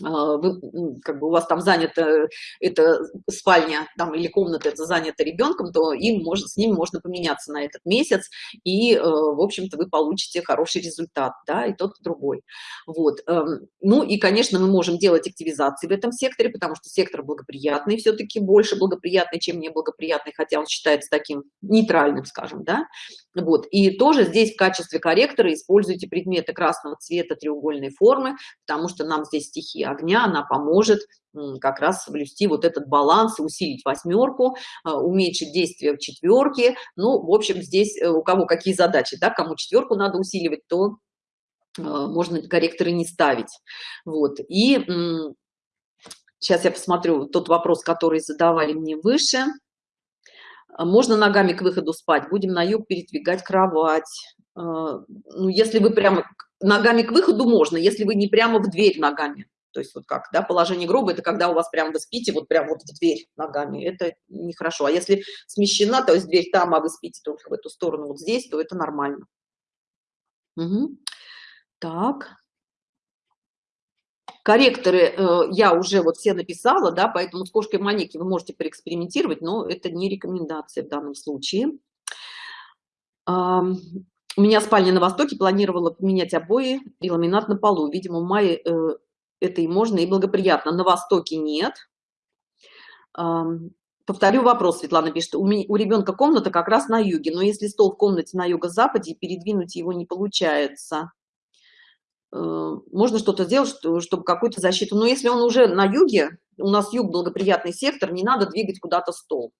вы, как бы у вас там занята эта спальня там или комната это занята ребенком то им может с ним можно поменяться на этот месяц и э, в общем-то вы получите хороший результат да и тот и другой. Вот эм, ну и конечно мы можем делать активизации в этом секторе потому что сектор благоприятный все-таки больше благоприятный чем неблагоприятный хотя он считается таким нейтральным скажем да. Вот и тоже здесь в качестве корректора используйте предметы красного цвета треугольной формы потому что нам здесь стихия огня, она поможет как раз соблюсти вот этот баланс, усилить восьмерку, а, уменьшить действие в четверке. Ну, в общем, здесь э, у кого какие задачи, да, кому четверку надо усиливать, то а, можно корректоры не ставить. Вот, и сейчас я посмотрю тот вопрос, который задавали мне выше. Можно ногами к выходу спать, будем на юг передвигать кровать. Ну, если вы прямо ногами к выходу можно, если вы не прямо в дверь ногами, То есть вот как, да, положение гроба, это когда у вас прям вы спите, вот прям вот в дверь ногами, это нехорошо. А если смещена, то есть дверь там, а вы спите только в эту сторону вот здесь, то это нормально. Угу. Так. Корректоры э, я уже вот все написала, да, поэтому с кошкой манеки вы можете поэкспериментировать, но это не рекомендация в данном случае. Uh, у меня спальня на востоке, планировала поменять обои и ламинат на полу. Видимо, в мае э, это и можно, и благоприятно. На востоке нет. Повторю вопрос, Светлана пишет. У ребенка комната как раз на юге, но если стол в комнате на юго-западе, передвинуть его не получается. Э, можно что-то сделать, чтобы какую-то защиту. Но если он уже на юге, у нас юг благоприятный сектор, не надо двигать куда-то стол.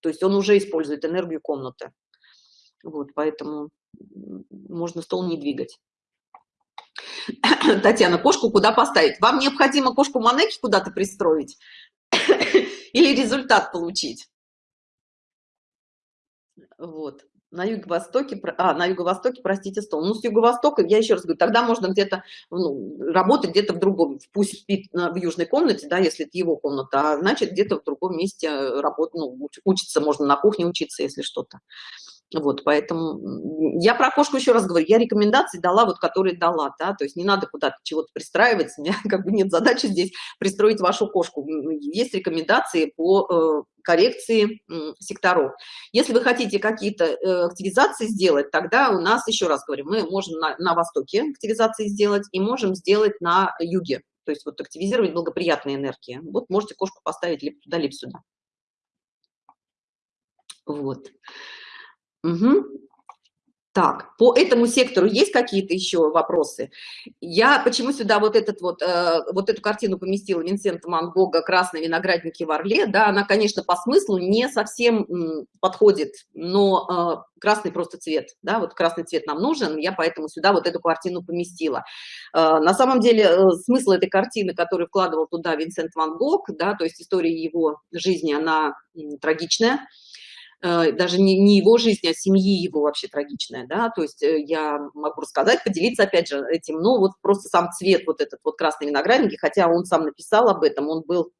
То есть он уже использует энергию комнаты. Вот, поэтому можно стол не двигать. Татьяна, кошку куда поставить? Вам необходимо кошку Манеки куда-то пристроить или результат получить? Вот на юго-востоке, а, на юго-востоке, простите, стол. Ну, с юго-востока, я еще раз говорю, тогда можно где-то ну, работать где-то в другом, пусть спит в южной комнате, да, если это его комната, а значит, где-то в другом месте работать, ну, учиться можно на кухне учиться, если что-то. Вот, поэтому я про кошку еще раз говорю, я рекомендации дала, вот которые дала, да, то есть не надо куда-то чего-то пристраиваться, у меня как бы нет задачи здесь пристроить вашу кошку. Есть рекомендации по э, коррекции э, секторов. Если вы хотите какие-то э, активизации сделать, тогда у нас, еще раз говорю, мы можем на, на востоке активизации сделать и можем сделать на юге, то есть вот активизировать благоприятные энергии. Вот можете кошку поставить либо туда, либо сюда. Вот. Угу. Так, по этому сектору есть какие-то еще вопросы? Я почему сюда вот этот вот, э, вот эту картину поместила Винсента Ван Гога «Красные виноградники в Орле», да, она, конечно, по смыслу не совсем м, подходит, но э, красный просто цвет, да, вот красный цвет нам нужен, я поэтому сюда вот эту картину поместила. Э, на самом деле э, смысл этой картины, который вкладывал туда Винсент Ван Гог, да, то есть история его жизни, она м, трагичная, даже не, не его жизнь, а семьи его вообще трагичная, да, то есть э, я могу рассказать, поделиться опять же этим, ну вот просто сам цвет вот этот вот красный виноградники, хотя он сам написал об этом, он был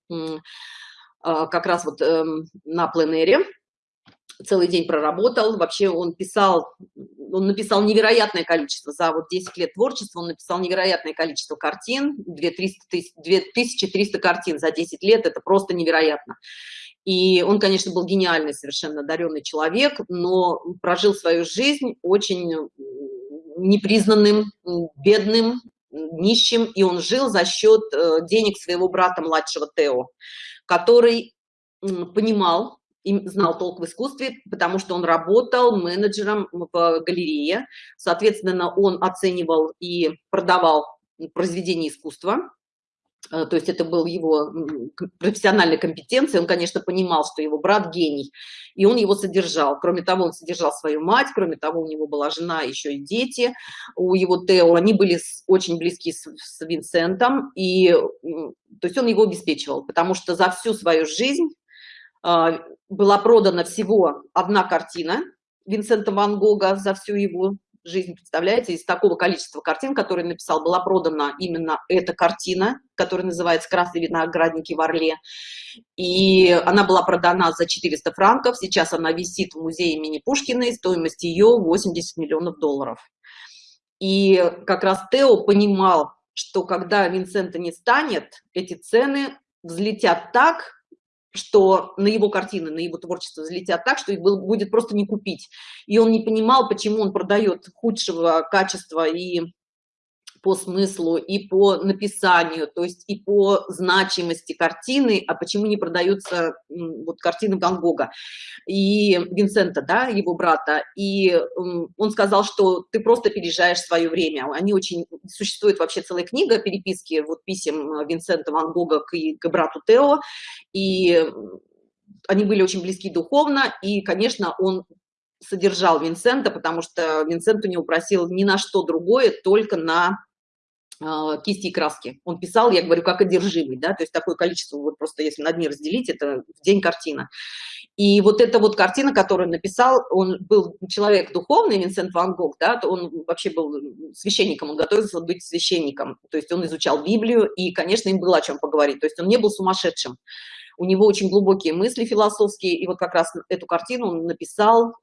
а, как раз вот эм, на пленере, целый день проработал, вообще он писал, он написал невероятное количество, за вот 10 лет творчества он написал невероятное количество картин, 2300, 2300 картин за 10 лет, это просто невероятно. И он, конечно, был гениальный, совершенно одаренный человек, но прожил свою жизнь очень непризнанным, бедным, нищим, и он жил за счет э, денег своего брата младшего Тео, который понимал и знал толк в искусстве, потому что он работал менеджером в галерее, соответственно, он оценивал и продавал произведения искусства, то есть это был его профессиональной компетенцией, он, конечно, понимал, что его брат гений, и он его содержал. Кроме того, он содержал свою мать, кроме того, у него была жена, еще и дети. У его Тео, они были очень близки с, с Винсентом, и то есть он его обеспечивал, потому что за всю свою жизнь э, была продана всего одна картина Винсента Ван Гога за всю его жизнь, представляете, из такого количества картин, которые написал, была продана именно эта картина, которая называется «Красные виноградники в Орле». И она была продана за 400 франков, сейчас она висит в музее имени Пушкина, стоимость ее 80 миллионов долларов. И как раз Тео понимал, что когда Винсента не станет, эти цены взлетят так, что на его картины, на его творчество взлетят так, что их будет просто не купить. И он не понимал, почему он продает худшего качества и по смыслу и по написанию, то есть и по значимости картины, а почему не продаются вот картины Ван Гога и Винсента, да, его брата. И он сказал, что ты просто переезжаешь свое время. Они очень... Существует вообще целая книга переписки вот писем Винсента Ван Гога к, к брату Тео, и они были очень близки духовно, и, конечно, он содержал Винсента, потому что Винсент у него просил ни на что другое, только на кисти и краски. Он писал, я говорю, как одержимый, да, то есть такое количество, вот просто если на дни разделить, это в день картина. И вот эта вот картина, которую написал, он был человек духовный, Винсент Ван Гог, да, он вообще был священником, он готовился быть священником, то есть он изучал Библию, и, конечно, им было о чем поговорить, то есть он не был сумасшедшим. У него очень глубокие мысли философские, и вот как раз эту картину он написал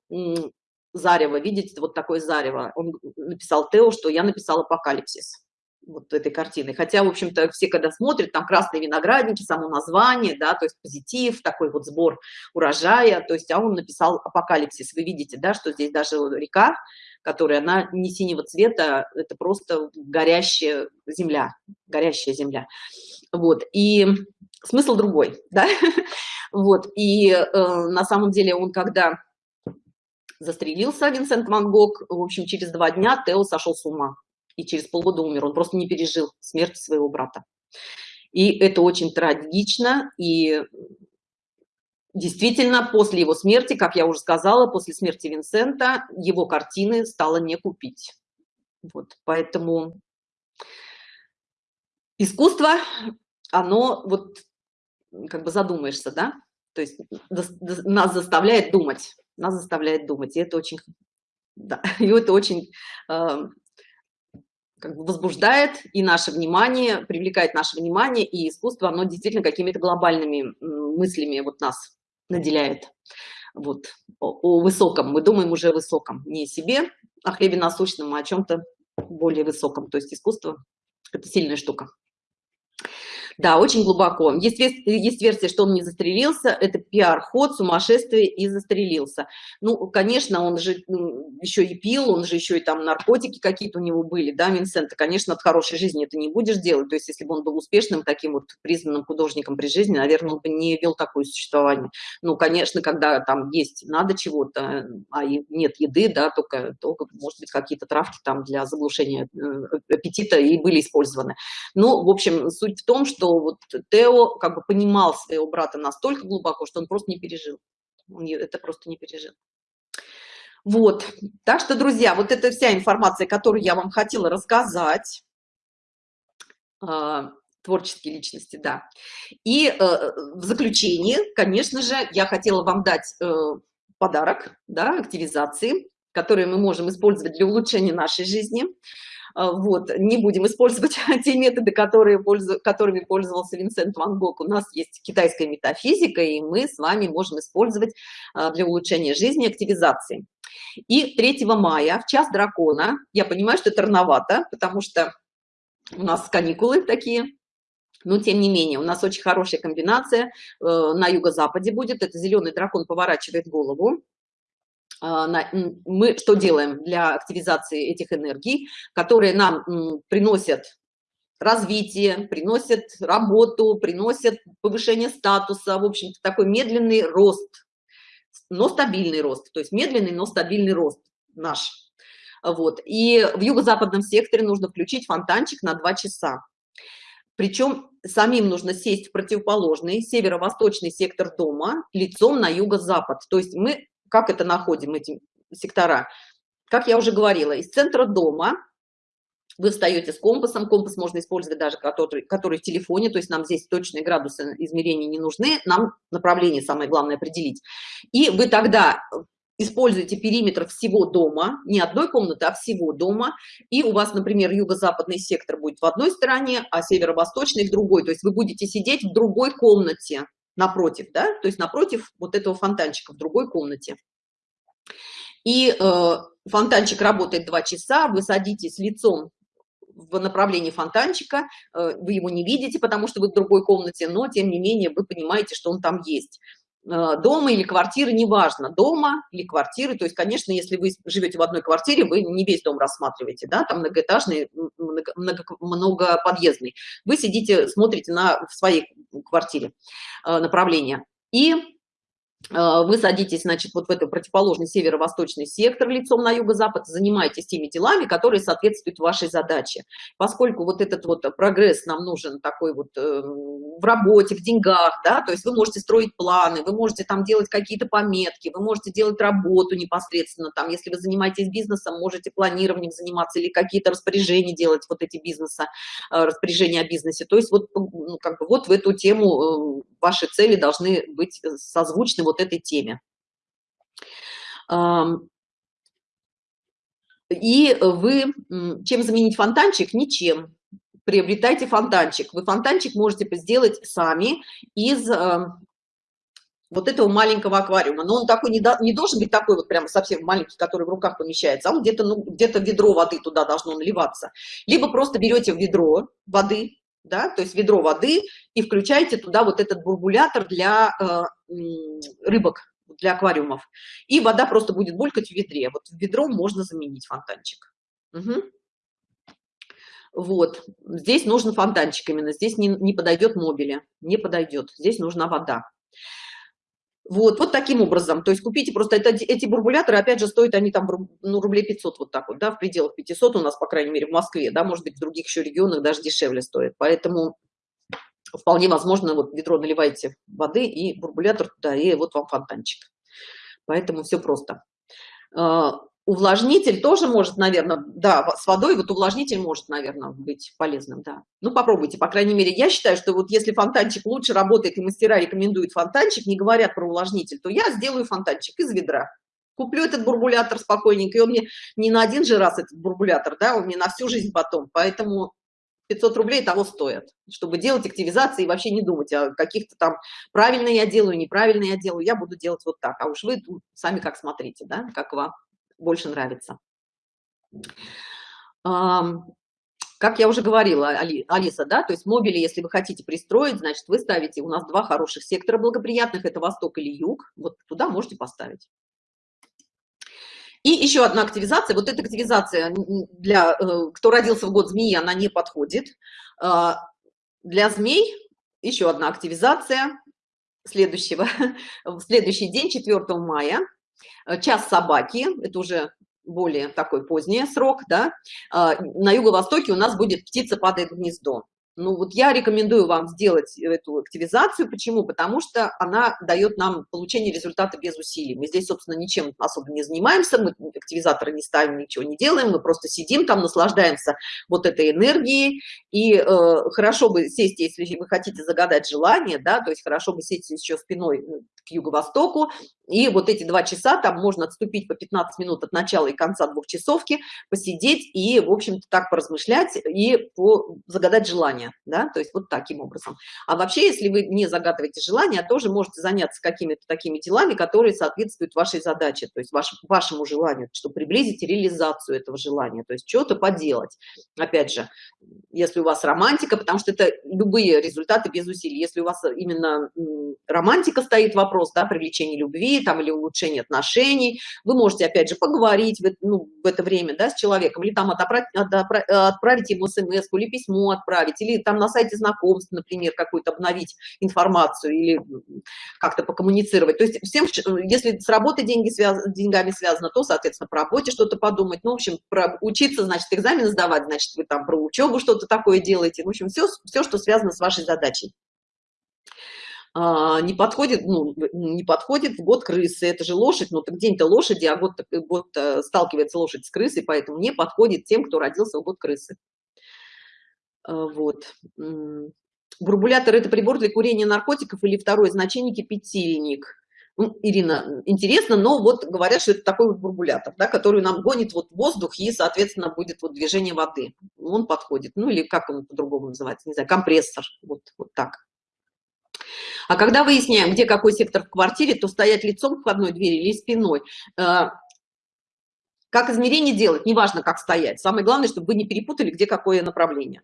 зарево, видите, вот такое зарево. Он написал Тео, что я написал апокалипсис вот этой картины. Хотя, в общем-то, все, когда смотрят, там красные виноградники, само название, да, то есть позитив, такой вот сбор урожая, то есть, а он написал апокалипсис. Вы видите, да, что здесь даже река, которая, она не синего цвета, это просто горящая земля, горящая земля. Вот, и смысл другой, да, вот, и э, на самом деле он, когда застрелился, Винсент Ван Гог, в общем, через два дня Тео сошел с ума и через полгода умер. Он просто не пережил смерть своего брата. И это очень трагично, и действительно после его смерти, как я уже сказала, после смерти Винсента, его картины стало не купить. Вот, поэтому искусство, оно вот как бы задумаешься, да, то есть нас заставляет думать, нас заставляет думать, и это очень, да, и это очень э, как бы возбуждает и наше внимание, привлекает наше внимание, и искусство, оно действительно какими-то глобальными мыслями вот нас наделяет. Вот, о, о высоком, мы думаем уже о высоком, не о себе, о хлебе насущном, а о чем-то более высоком. То есть искусство – это сильная штука. Да, очень глубоко. Есть, есть версия, что он не застрелился, это пиар-ход, сумасшествие и застрелился. Ну, конечно, он же еще и пил, он же еще и там наркотики какие-то у него были, да, Винсента. Конечно, от хорошей жизни это не будешь делать. То есть, если бы он был успешным таким вот признанным художником при жизни, наверное, он бы не вел такое существование. Ну, конечно, когда там есть, надо чего-то, а нет еды, да, только, только может быть, какие-то травки там для заглушения э, аппетита и были использованы. Ну, в общем, суть в том, что что вот Тео как бы понимал своего брата настолько глубоко, что он просто не пережил. Он это просто не пережил. Вот. Так что, друзья, вот это вся информация, которую я вам хотела рассказать. Э, творческие личности, да. И э, в заключение, конечно же, я хотела вам дать э, подарок, да, активизации, которые мы можем использовать для улучшения нашей жизни. А, вот, не будем использовать те методы, которые которыми пользовался Винсент Ван Гог. У нас есть китайская метафизика, и мы с вами можем использовать а, для улучшения жизни активизации. И 3 мая в час дракона, я понимаю, что это рановато, потому что у нас каникулы такие, но тем не менее у нас очень хорошая комбинация э, на юго-западе будет это зеленый дракон поворачивает голову мы что делаем для активизации этих энергий, которые нам приносят развитие, приносят работу, приносят повышение статуса, в общем-то такой медленный рост, но стабильный рост, то есть медленный, но стабильный рост наш. Вот. И в юго-западном секторе нужно включить фонтанчик на 2 часа. Причем самим нужно сесть в противоположный северо-восточный сектор дома лицом на юго-запад. То есть мы как это находим, эти сектора? Как я уже говорила, из центра дома вы встаете с компасом, компас можно использовать даже который, который в телефоне, то есть нам здесь точные градусы измерения не нужны, нам направление самое главное определить. И вы тогда используете периметр всего дома, не одной комнаты, а всего дома, и у вас, например, юго-западный сектор будет в одной стороне, а северо-восточный в другой, то есть вы будете сидеть в другой комнате, напротив, да, то есть напротив вот этого фонтанчика в другой комнате. И э, фонтанчик работает два часа, вы садитесь лицом в направлении фонтанчика, э, вы его не видите, потому что вы в другой комнате, но тем не менее вы понимаете, что он там есть. Э, дома или квартиры, неважно, дома или квартиры, то есть, конечно, если вы живете в одной квартире, вы не весь дом рассматриваете, да, там многоэтажный, много, много, многоподъездный. Вы сидите, смотрите на, в своей квартире э, направление. И вы садитесь, значит, вот в этот противоположный северо-восточный сектор лицом на юго-запад, занимаетесь теми делами, которые соответствуют вашей задаче. Поскольку вот этот вот прогресс нам нужен такой вот э, в работе, в деньгах, да, то есть вы можете строить планы, вы можете там делать какие-то пометки, вы можете делать работу непосредственно там, если вы занимаетесь бизнесом, можете планированием заниматься или какие-то распоряжения делать, вот эти бизнеса, э, распоряжения о бизнесе. То есть вот, ну, как бы вот в эту тему э, ваши цели должны быть созвучны вот этой теме. И вы, чем заменить фонтанчик? Ничем. Приобретайте фонтанчик. Вы фонтанчик можете сделать сами из вот этого маленького аквариума. Но он такой не, до, не должен быть такой вот прямо совсем маленький, который в руках помещается, а он где-то ну, где-то ведро воды туда должно наливаться. Либо просто берете ведро воды, да, то есть ведро воды и включаете туда вот этот бурбулятор для э, рыбок, для аквариумов. И вода просто будет булькать в ведре. Вот в ведро можно заменить фонтанчик. Угу. Вот, здесь нужен фонтанчик именно, здесь не, не подойдет мобиля, не подойдет, здесь нужна вода. Вот, вот таким образом, то есть купите просто это, эти бурбуляторы, опять же, стоят они там ну, рублей 500 вот так вот, да, в пределах 500 у нас, по крайней мере, в Москве, да, может быть, в других еще регионах даже дешевле стоит, поэтому вполне возможно, вот ведро наливаете воды и бурбулятор туда, и вот вам фонтанчик. Поэтому все просто. Увлажнитель тоже может, наверное, да, с водой вот увлажнитель может, наверное, быть полезным, да. Ну, попробуйте, по крайней мере, я считаю, что вот если фонтанчик лучше работает, и мастера рекомендуют фонтанчик, не говорят про увлажнитель, то я сделаю фонтанчик из ведра. Куплю этот бурбулятор спокойненько, и он мне не на один же раз этот бурбулятор, да, он мне на всю жизнь потом, поэтому 500 рублей того стоят, чтобы делать активизации и вообще не думать о каких-то там правильно я делаю, неправильно я делаю, я буду делать вот так, а уж вы сами как смотрите, да, как вам больше нравится. Как я уже говорила, Алиса, да, то есть мобили, если вы хотите пристроить, значит, вы ставите, у нас два хороших сектора благоприятных, это восток или юг, вот туда можете поставить. И еще одна активизация, вот эта активизация для, э, кто родился в год змеи, она не подходит. А, для змей еще одна активизация следующего, в следующий день, 4 мая, час собаки, это уже более такой поздний срок, да, а, на юго-востоке у нас будет птица падает в гнездо. Ну вот я рекомендую вам сделать эту активизацию. Почему? Потому что она дает нам получение результата без усилий. Мы здесь, собственно, ничем особо не занимаемся, мы активизаторы не ставим, ничего не делаем, мы просто сидим там, наслаждаемся вот этой энергией. И э, хорошо бы сесть, если вы хотите загадать желание, да, то есть хорошо бы сесть еще спиной э, к юго-востоку. И вот эти два часа, там можно отступить по 15 минут от начала и конца двухчасовки, посидеть и, в общем-то, так поразмышлять и по, загадать желание да, то есть вот таким образом. А вообще, если вы не загадываете желания, тоже можете заняться какими-то такими делами, которые соответствуют вашей задаче, то есть ваш, вашему желанию, чтобы приблизить реализацию этого желания, то есть что-то поделать. Опять же, если у вас романтика, потому что это любые результаты без усилий, если у вас именно романтика стоит вопрос, да, привлечение любви там или улучшение отношений, вы можете, опять же, поговорить в, ну, в это время, да, с человеком, или там отправить, ему смс или письмо отправить, или там на сайте знакомств, например, какую-то обновить информацию или как-то покоммуницировать. То есть всем, если с работы деньги связ, деньгами связано, то, соответственно, про работе что-то подумать. Ну, в общем, про учиться, значит, экзамены сдавать, значит, вы там про учебу что-то такое делаете. В общем, все, все, что связано с вашей задачей а, не подходит, ну, не подходит в год крысы, это же лошадь, ну, так день-то лошади, а год, год э, сталкивается лошадь с крысой, поэтому не подходит тем, кто родился в год крысы. А, вот. Бурбулятор – это прибор для курения наркотиков или второе значение – кипятильник. Ну, Ирина, интересно, но вот говорят, что это такой вот бурбулятор, да, который нам гонит вот воздух и, соответственно, будет вот движение воды. Он подходит, ну или как он по-другому называется, не знаю, компрессор, вот, вот так. А когда выясняем, где какой сектор в квартире, то стоять лицом к входной двери или спиной. Э, как измерение делать, неважно, как стоять. Самое главное, чтобы вы не перепутали, где какое направление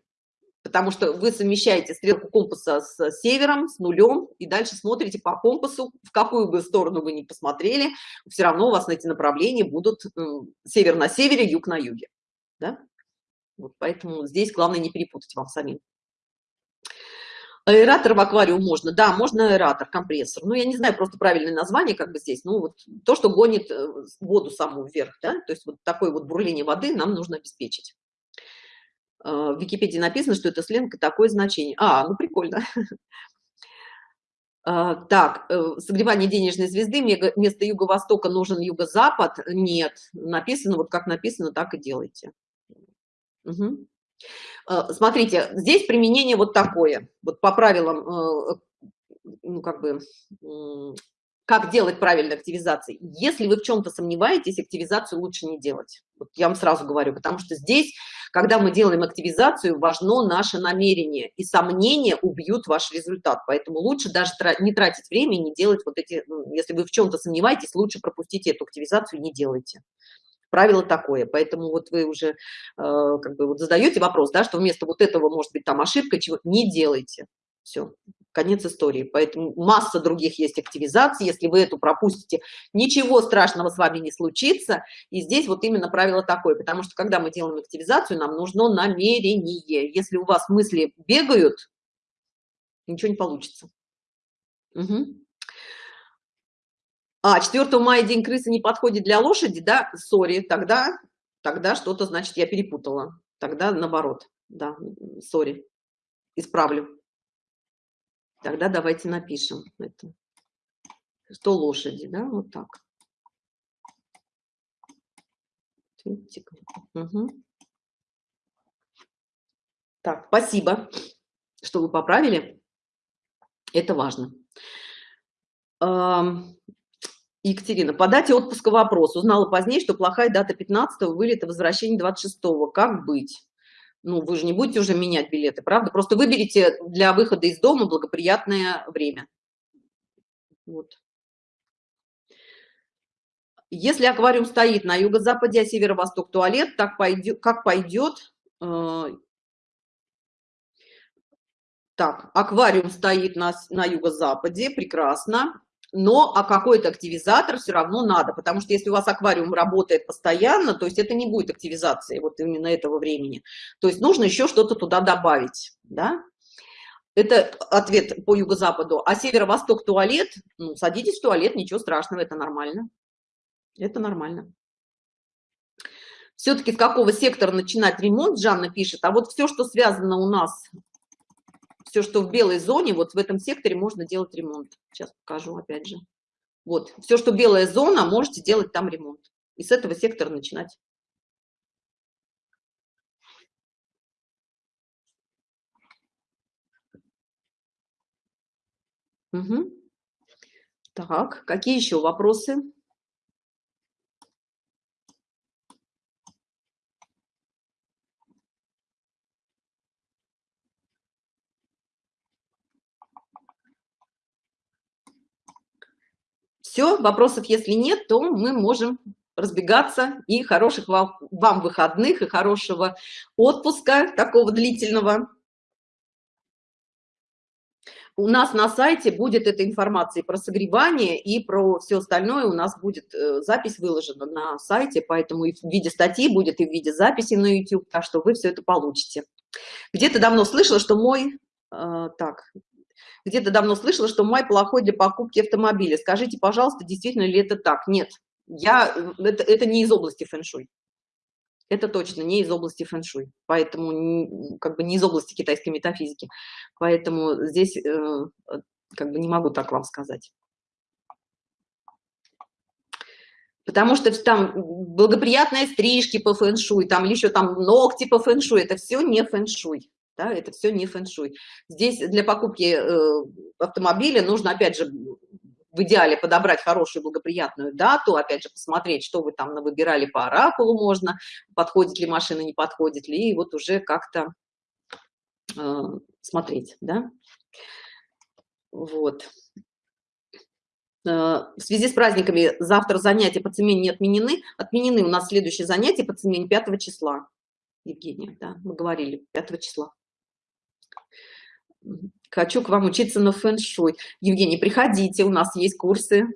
потому что вы совмещаете стрелку компаса с севером, с нулем, и дальше смотрите по компасу, в какую бы сторону вы ни посмотрели, все равно у вас на эти направления будут север на севере, юг на юге. Да? Вот поэтому здесь главное не перепутать вам самим. Аэратор в аквариум можно, да, можно аэратор, компрессор. Ну, я не знаю просто правильное название как бы здесь, ну, вот то, что гонит э, воду саму вверх, да, то есть вот такое вот бурление воды нам нужно обеспечить. Э, в Википедии написано, что это сленг такое значение. А, ну, прикольно. Э, так, согревание денежной звезды, вместо юго-востока нужен юго-запад. Нет, написано, вот как написано, так и делайте. Угу. Э, смотрите, здесь применение вот такое, вот по правилам, э, ну, как бы, как делать правильно активизации. Если вы в чем-то сомневаетесь, активизацию лучше не делать. Вот я вам сразу говорю, потому что здесь, когда мы делаем активизацию, важно наше намерение, и сомнения убьют ваш результат. Поэтому лучше даже не тратить время не делать вот эти, если вы в чем-то сомневаетесь, лучше пропустите эту активизацию не делайте правило такое. Поэтому вот вы уже э, как бы вот задаете вопрос да что вместо вот этого может быть там ошибка чего не делайте. Все конец истории. Поэтому масса других есть активизаций. Если вы эту пропустите ничего страшного с вами не случится. И здесь вот именно правило такое. Потому что когда мы делаем активизацию нам нужно намерение. Если у вас мысли бегают ничего не получится. Угу. А, 4 мая день крысы не подходит для лошади, да? Сори, тогда, тогда что-то, значит, я перепутала. Тогда наоборот, да, сори, исправлю. Тогда давайте напишем это. Что лошади, да, вот так. Угу. Так, спасибо, что вы поправили. Это важно. Екатерина, по дате отпуска вопрос. Узнала позднее, что плохая дата 15 вылета, возвращение 26 -го. Как быть? Ну, вы же не будете уже менять билеты, правда? Просто выберите для выхода из дома благоприятное время. Вот. Если аквариум стоит на юго-западе, а северо-восток туалет, так пойдет, как пойдет? Э, так, аквариум стоит на, на юго-западе, прекрасно но а какой-то активизатор все равно надо, потому что если у вас аквариум работает постоянно, то есть это не будет активизации вот именно этого времени. То есть нужно еще что-то туда добавить, да? Это ответ по юго-западу. А северо-восток туалет, ну, садитесь в туалет, ничего страшного, это нормально. Это нормально. Все-таки с какого сектора начинать ремонт, Жанна пишет, а вот все, что связано у нас все, что в белой зоне, вот в этом секторе можно делать ремонт. Сейчас покажу опять же. Вот, все, что белая зона, можете делать там ремонт. И с этого сектора начинать. Угу. Так, какие еще вопросы? Все, вопросов если нет, то мы можем разбегаться и хороших вам, вам выходных и хорошего отпуска такого длительного. У нас на сайте будет эта информация про согревание и про все остальное. У нас будет э, запись выложена на сайте, поэтому и в виде статьи будет, и в виде записи на YouTube, так что вы все это получите. Где-то давно слышала, что мой... Э, так, где-то давно слышала, что май плохой для покупки автомобиля. Скажите, пожалуйста, действительно ли это так? Нет, я, это, это не из области фэн-шуй. Это точно не из области фэн-шуй, поэтому как бы не из области китайской метафизики. Поэтому здесь э, как бы не могу так вам сказать. Потому что там благоприятные стрижки по фэн-шуй, там еще там ногти по фэн-шуй, это все не фэн-шуй да, это все не фэн-шуй. Здесь для покупки э, автомобиля нужно, опять же, в идеале подобрать хорошую благоприятную дату, опять же, посмотреть, что вы там выбирали по оракулу можно, подходит ли машина, не подходит ли, и вот уже как-то э, смотреть, да. Вот. Э, в связи с праздниками завтра занятия по цемене не отменены. Отменены у нас следующие занятия по цемене 5 числа. Евгения, да, мы говорили, 5 числа. Хочу к вам учиться на фэн-шуй. Евгений, приходите, у нас есть курсы,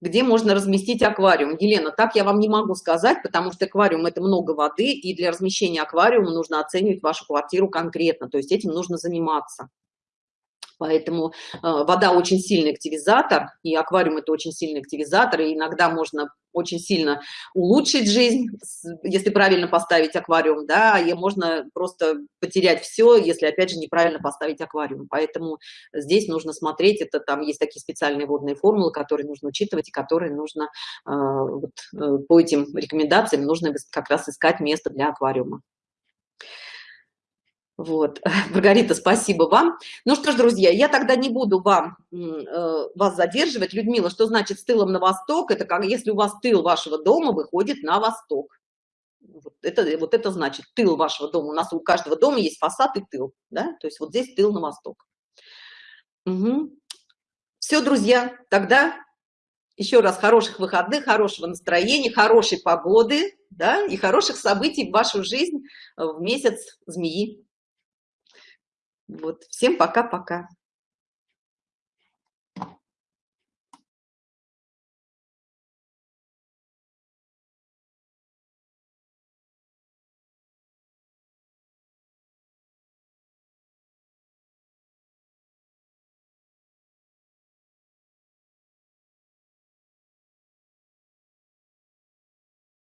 где можно разместить аквариум. Елена, так я вам не могу сказать, потому что аквариум – это много воды, и для размещения аквариума нужно оценивать вашу квартиру конкретно, то есть этим нужно заниматься. Поэтому э, вода очень сильный активизатор, и аквариум это очень сильный активизатор, и иногда можно очень сильно улучшить жизнь, если правильно поставить аквариум, да, и можно просто потерять все, если опять же неправильно поставить аквариум. Поэтому здесь нужно смотреть, это там есть такие специальные водные формулы, которые нужно учитывать и которые нужно э, вот, э, по этим рекомендациям нужно как раз искать место для аквариума. Вот, Маргарита, спасибо вам. Ну что ж, друзья, я тогда не буду вам, э, вас задерживать. Людмила, что значит с тылом на восток? Это как если у вас тыл вашего дома выходит на восток. Вот это, вот это значит тыл вашего дома. У нас у каждого дома есть фасад и тыл, да? То есть вот здесь тыл на восток. Угу. Все, друзья, тогда еще раз хороших выходных, хорошего настроения, хорошей погоды, да, и хороших событий в вашу жизнь в месяц змеи. Вот, всем пока-пока.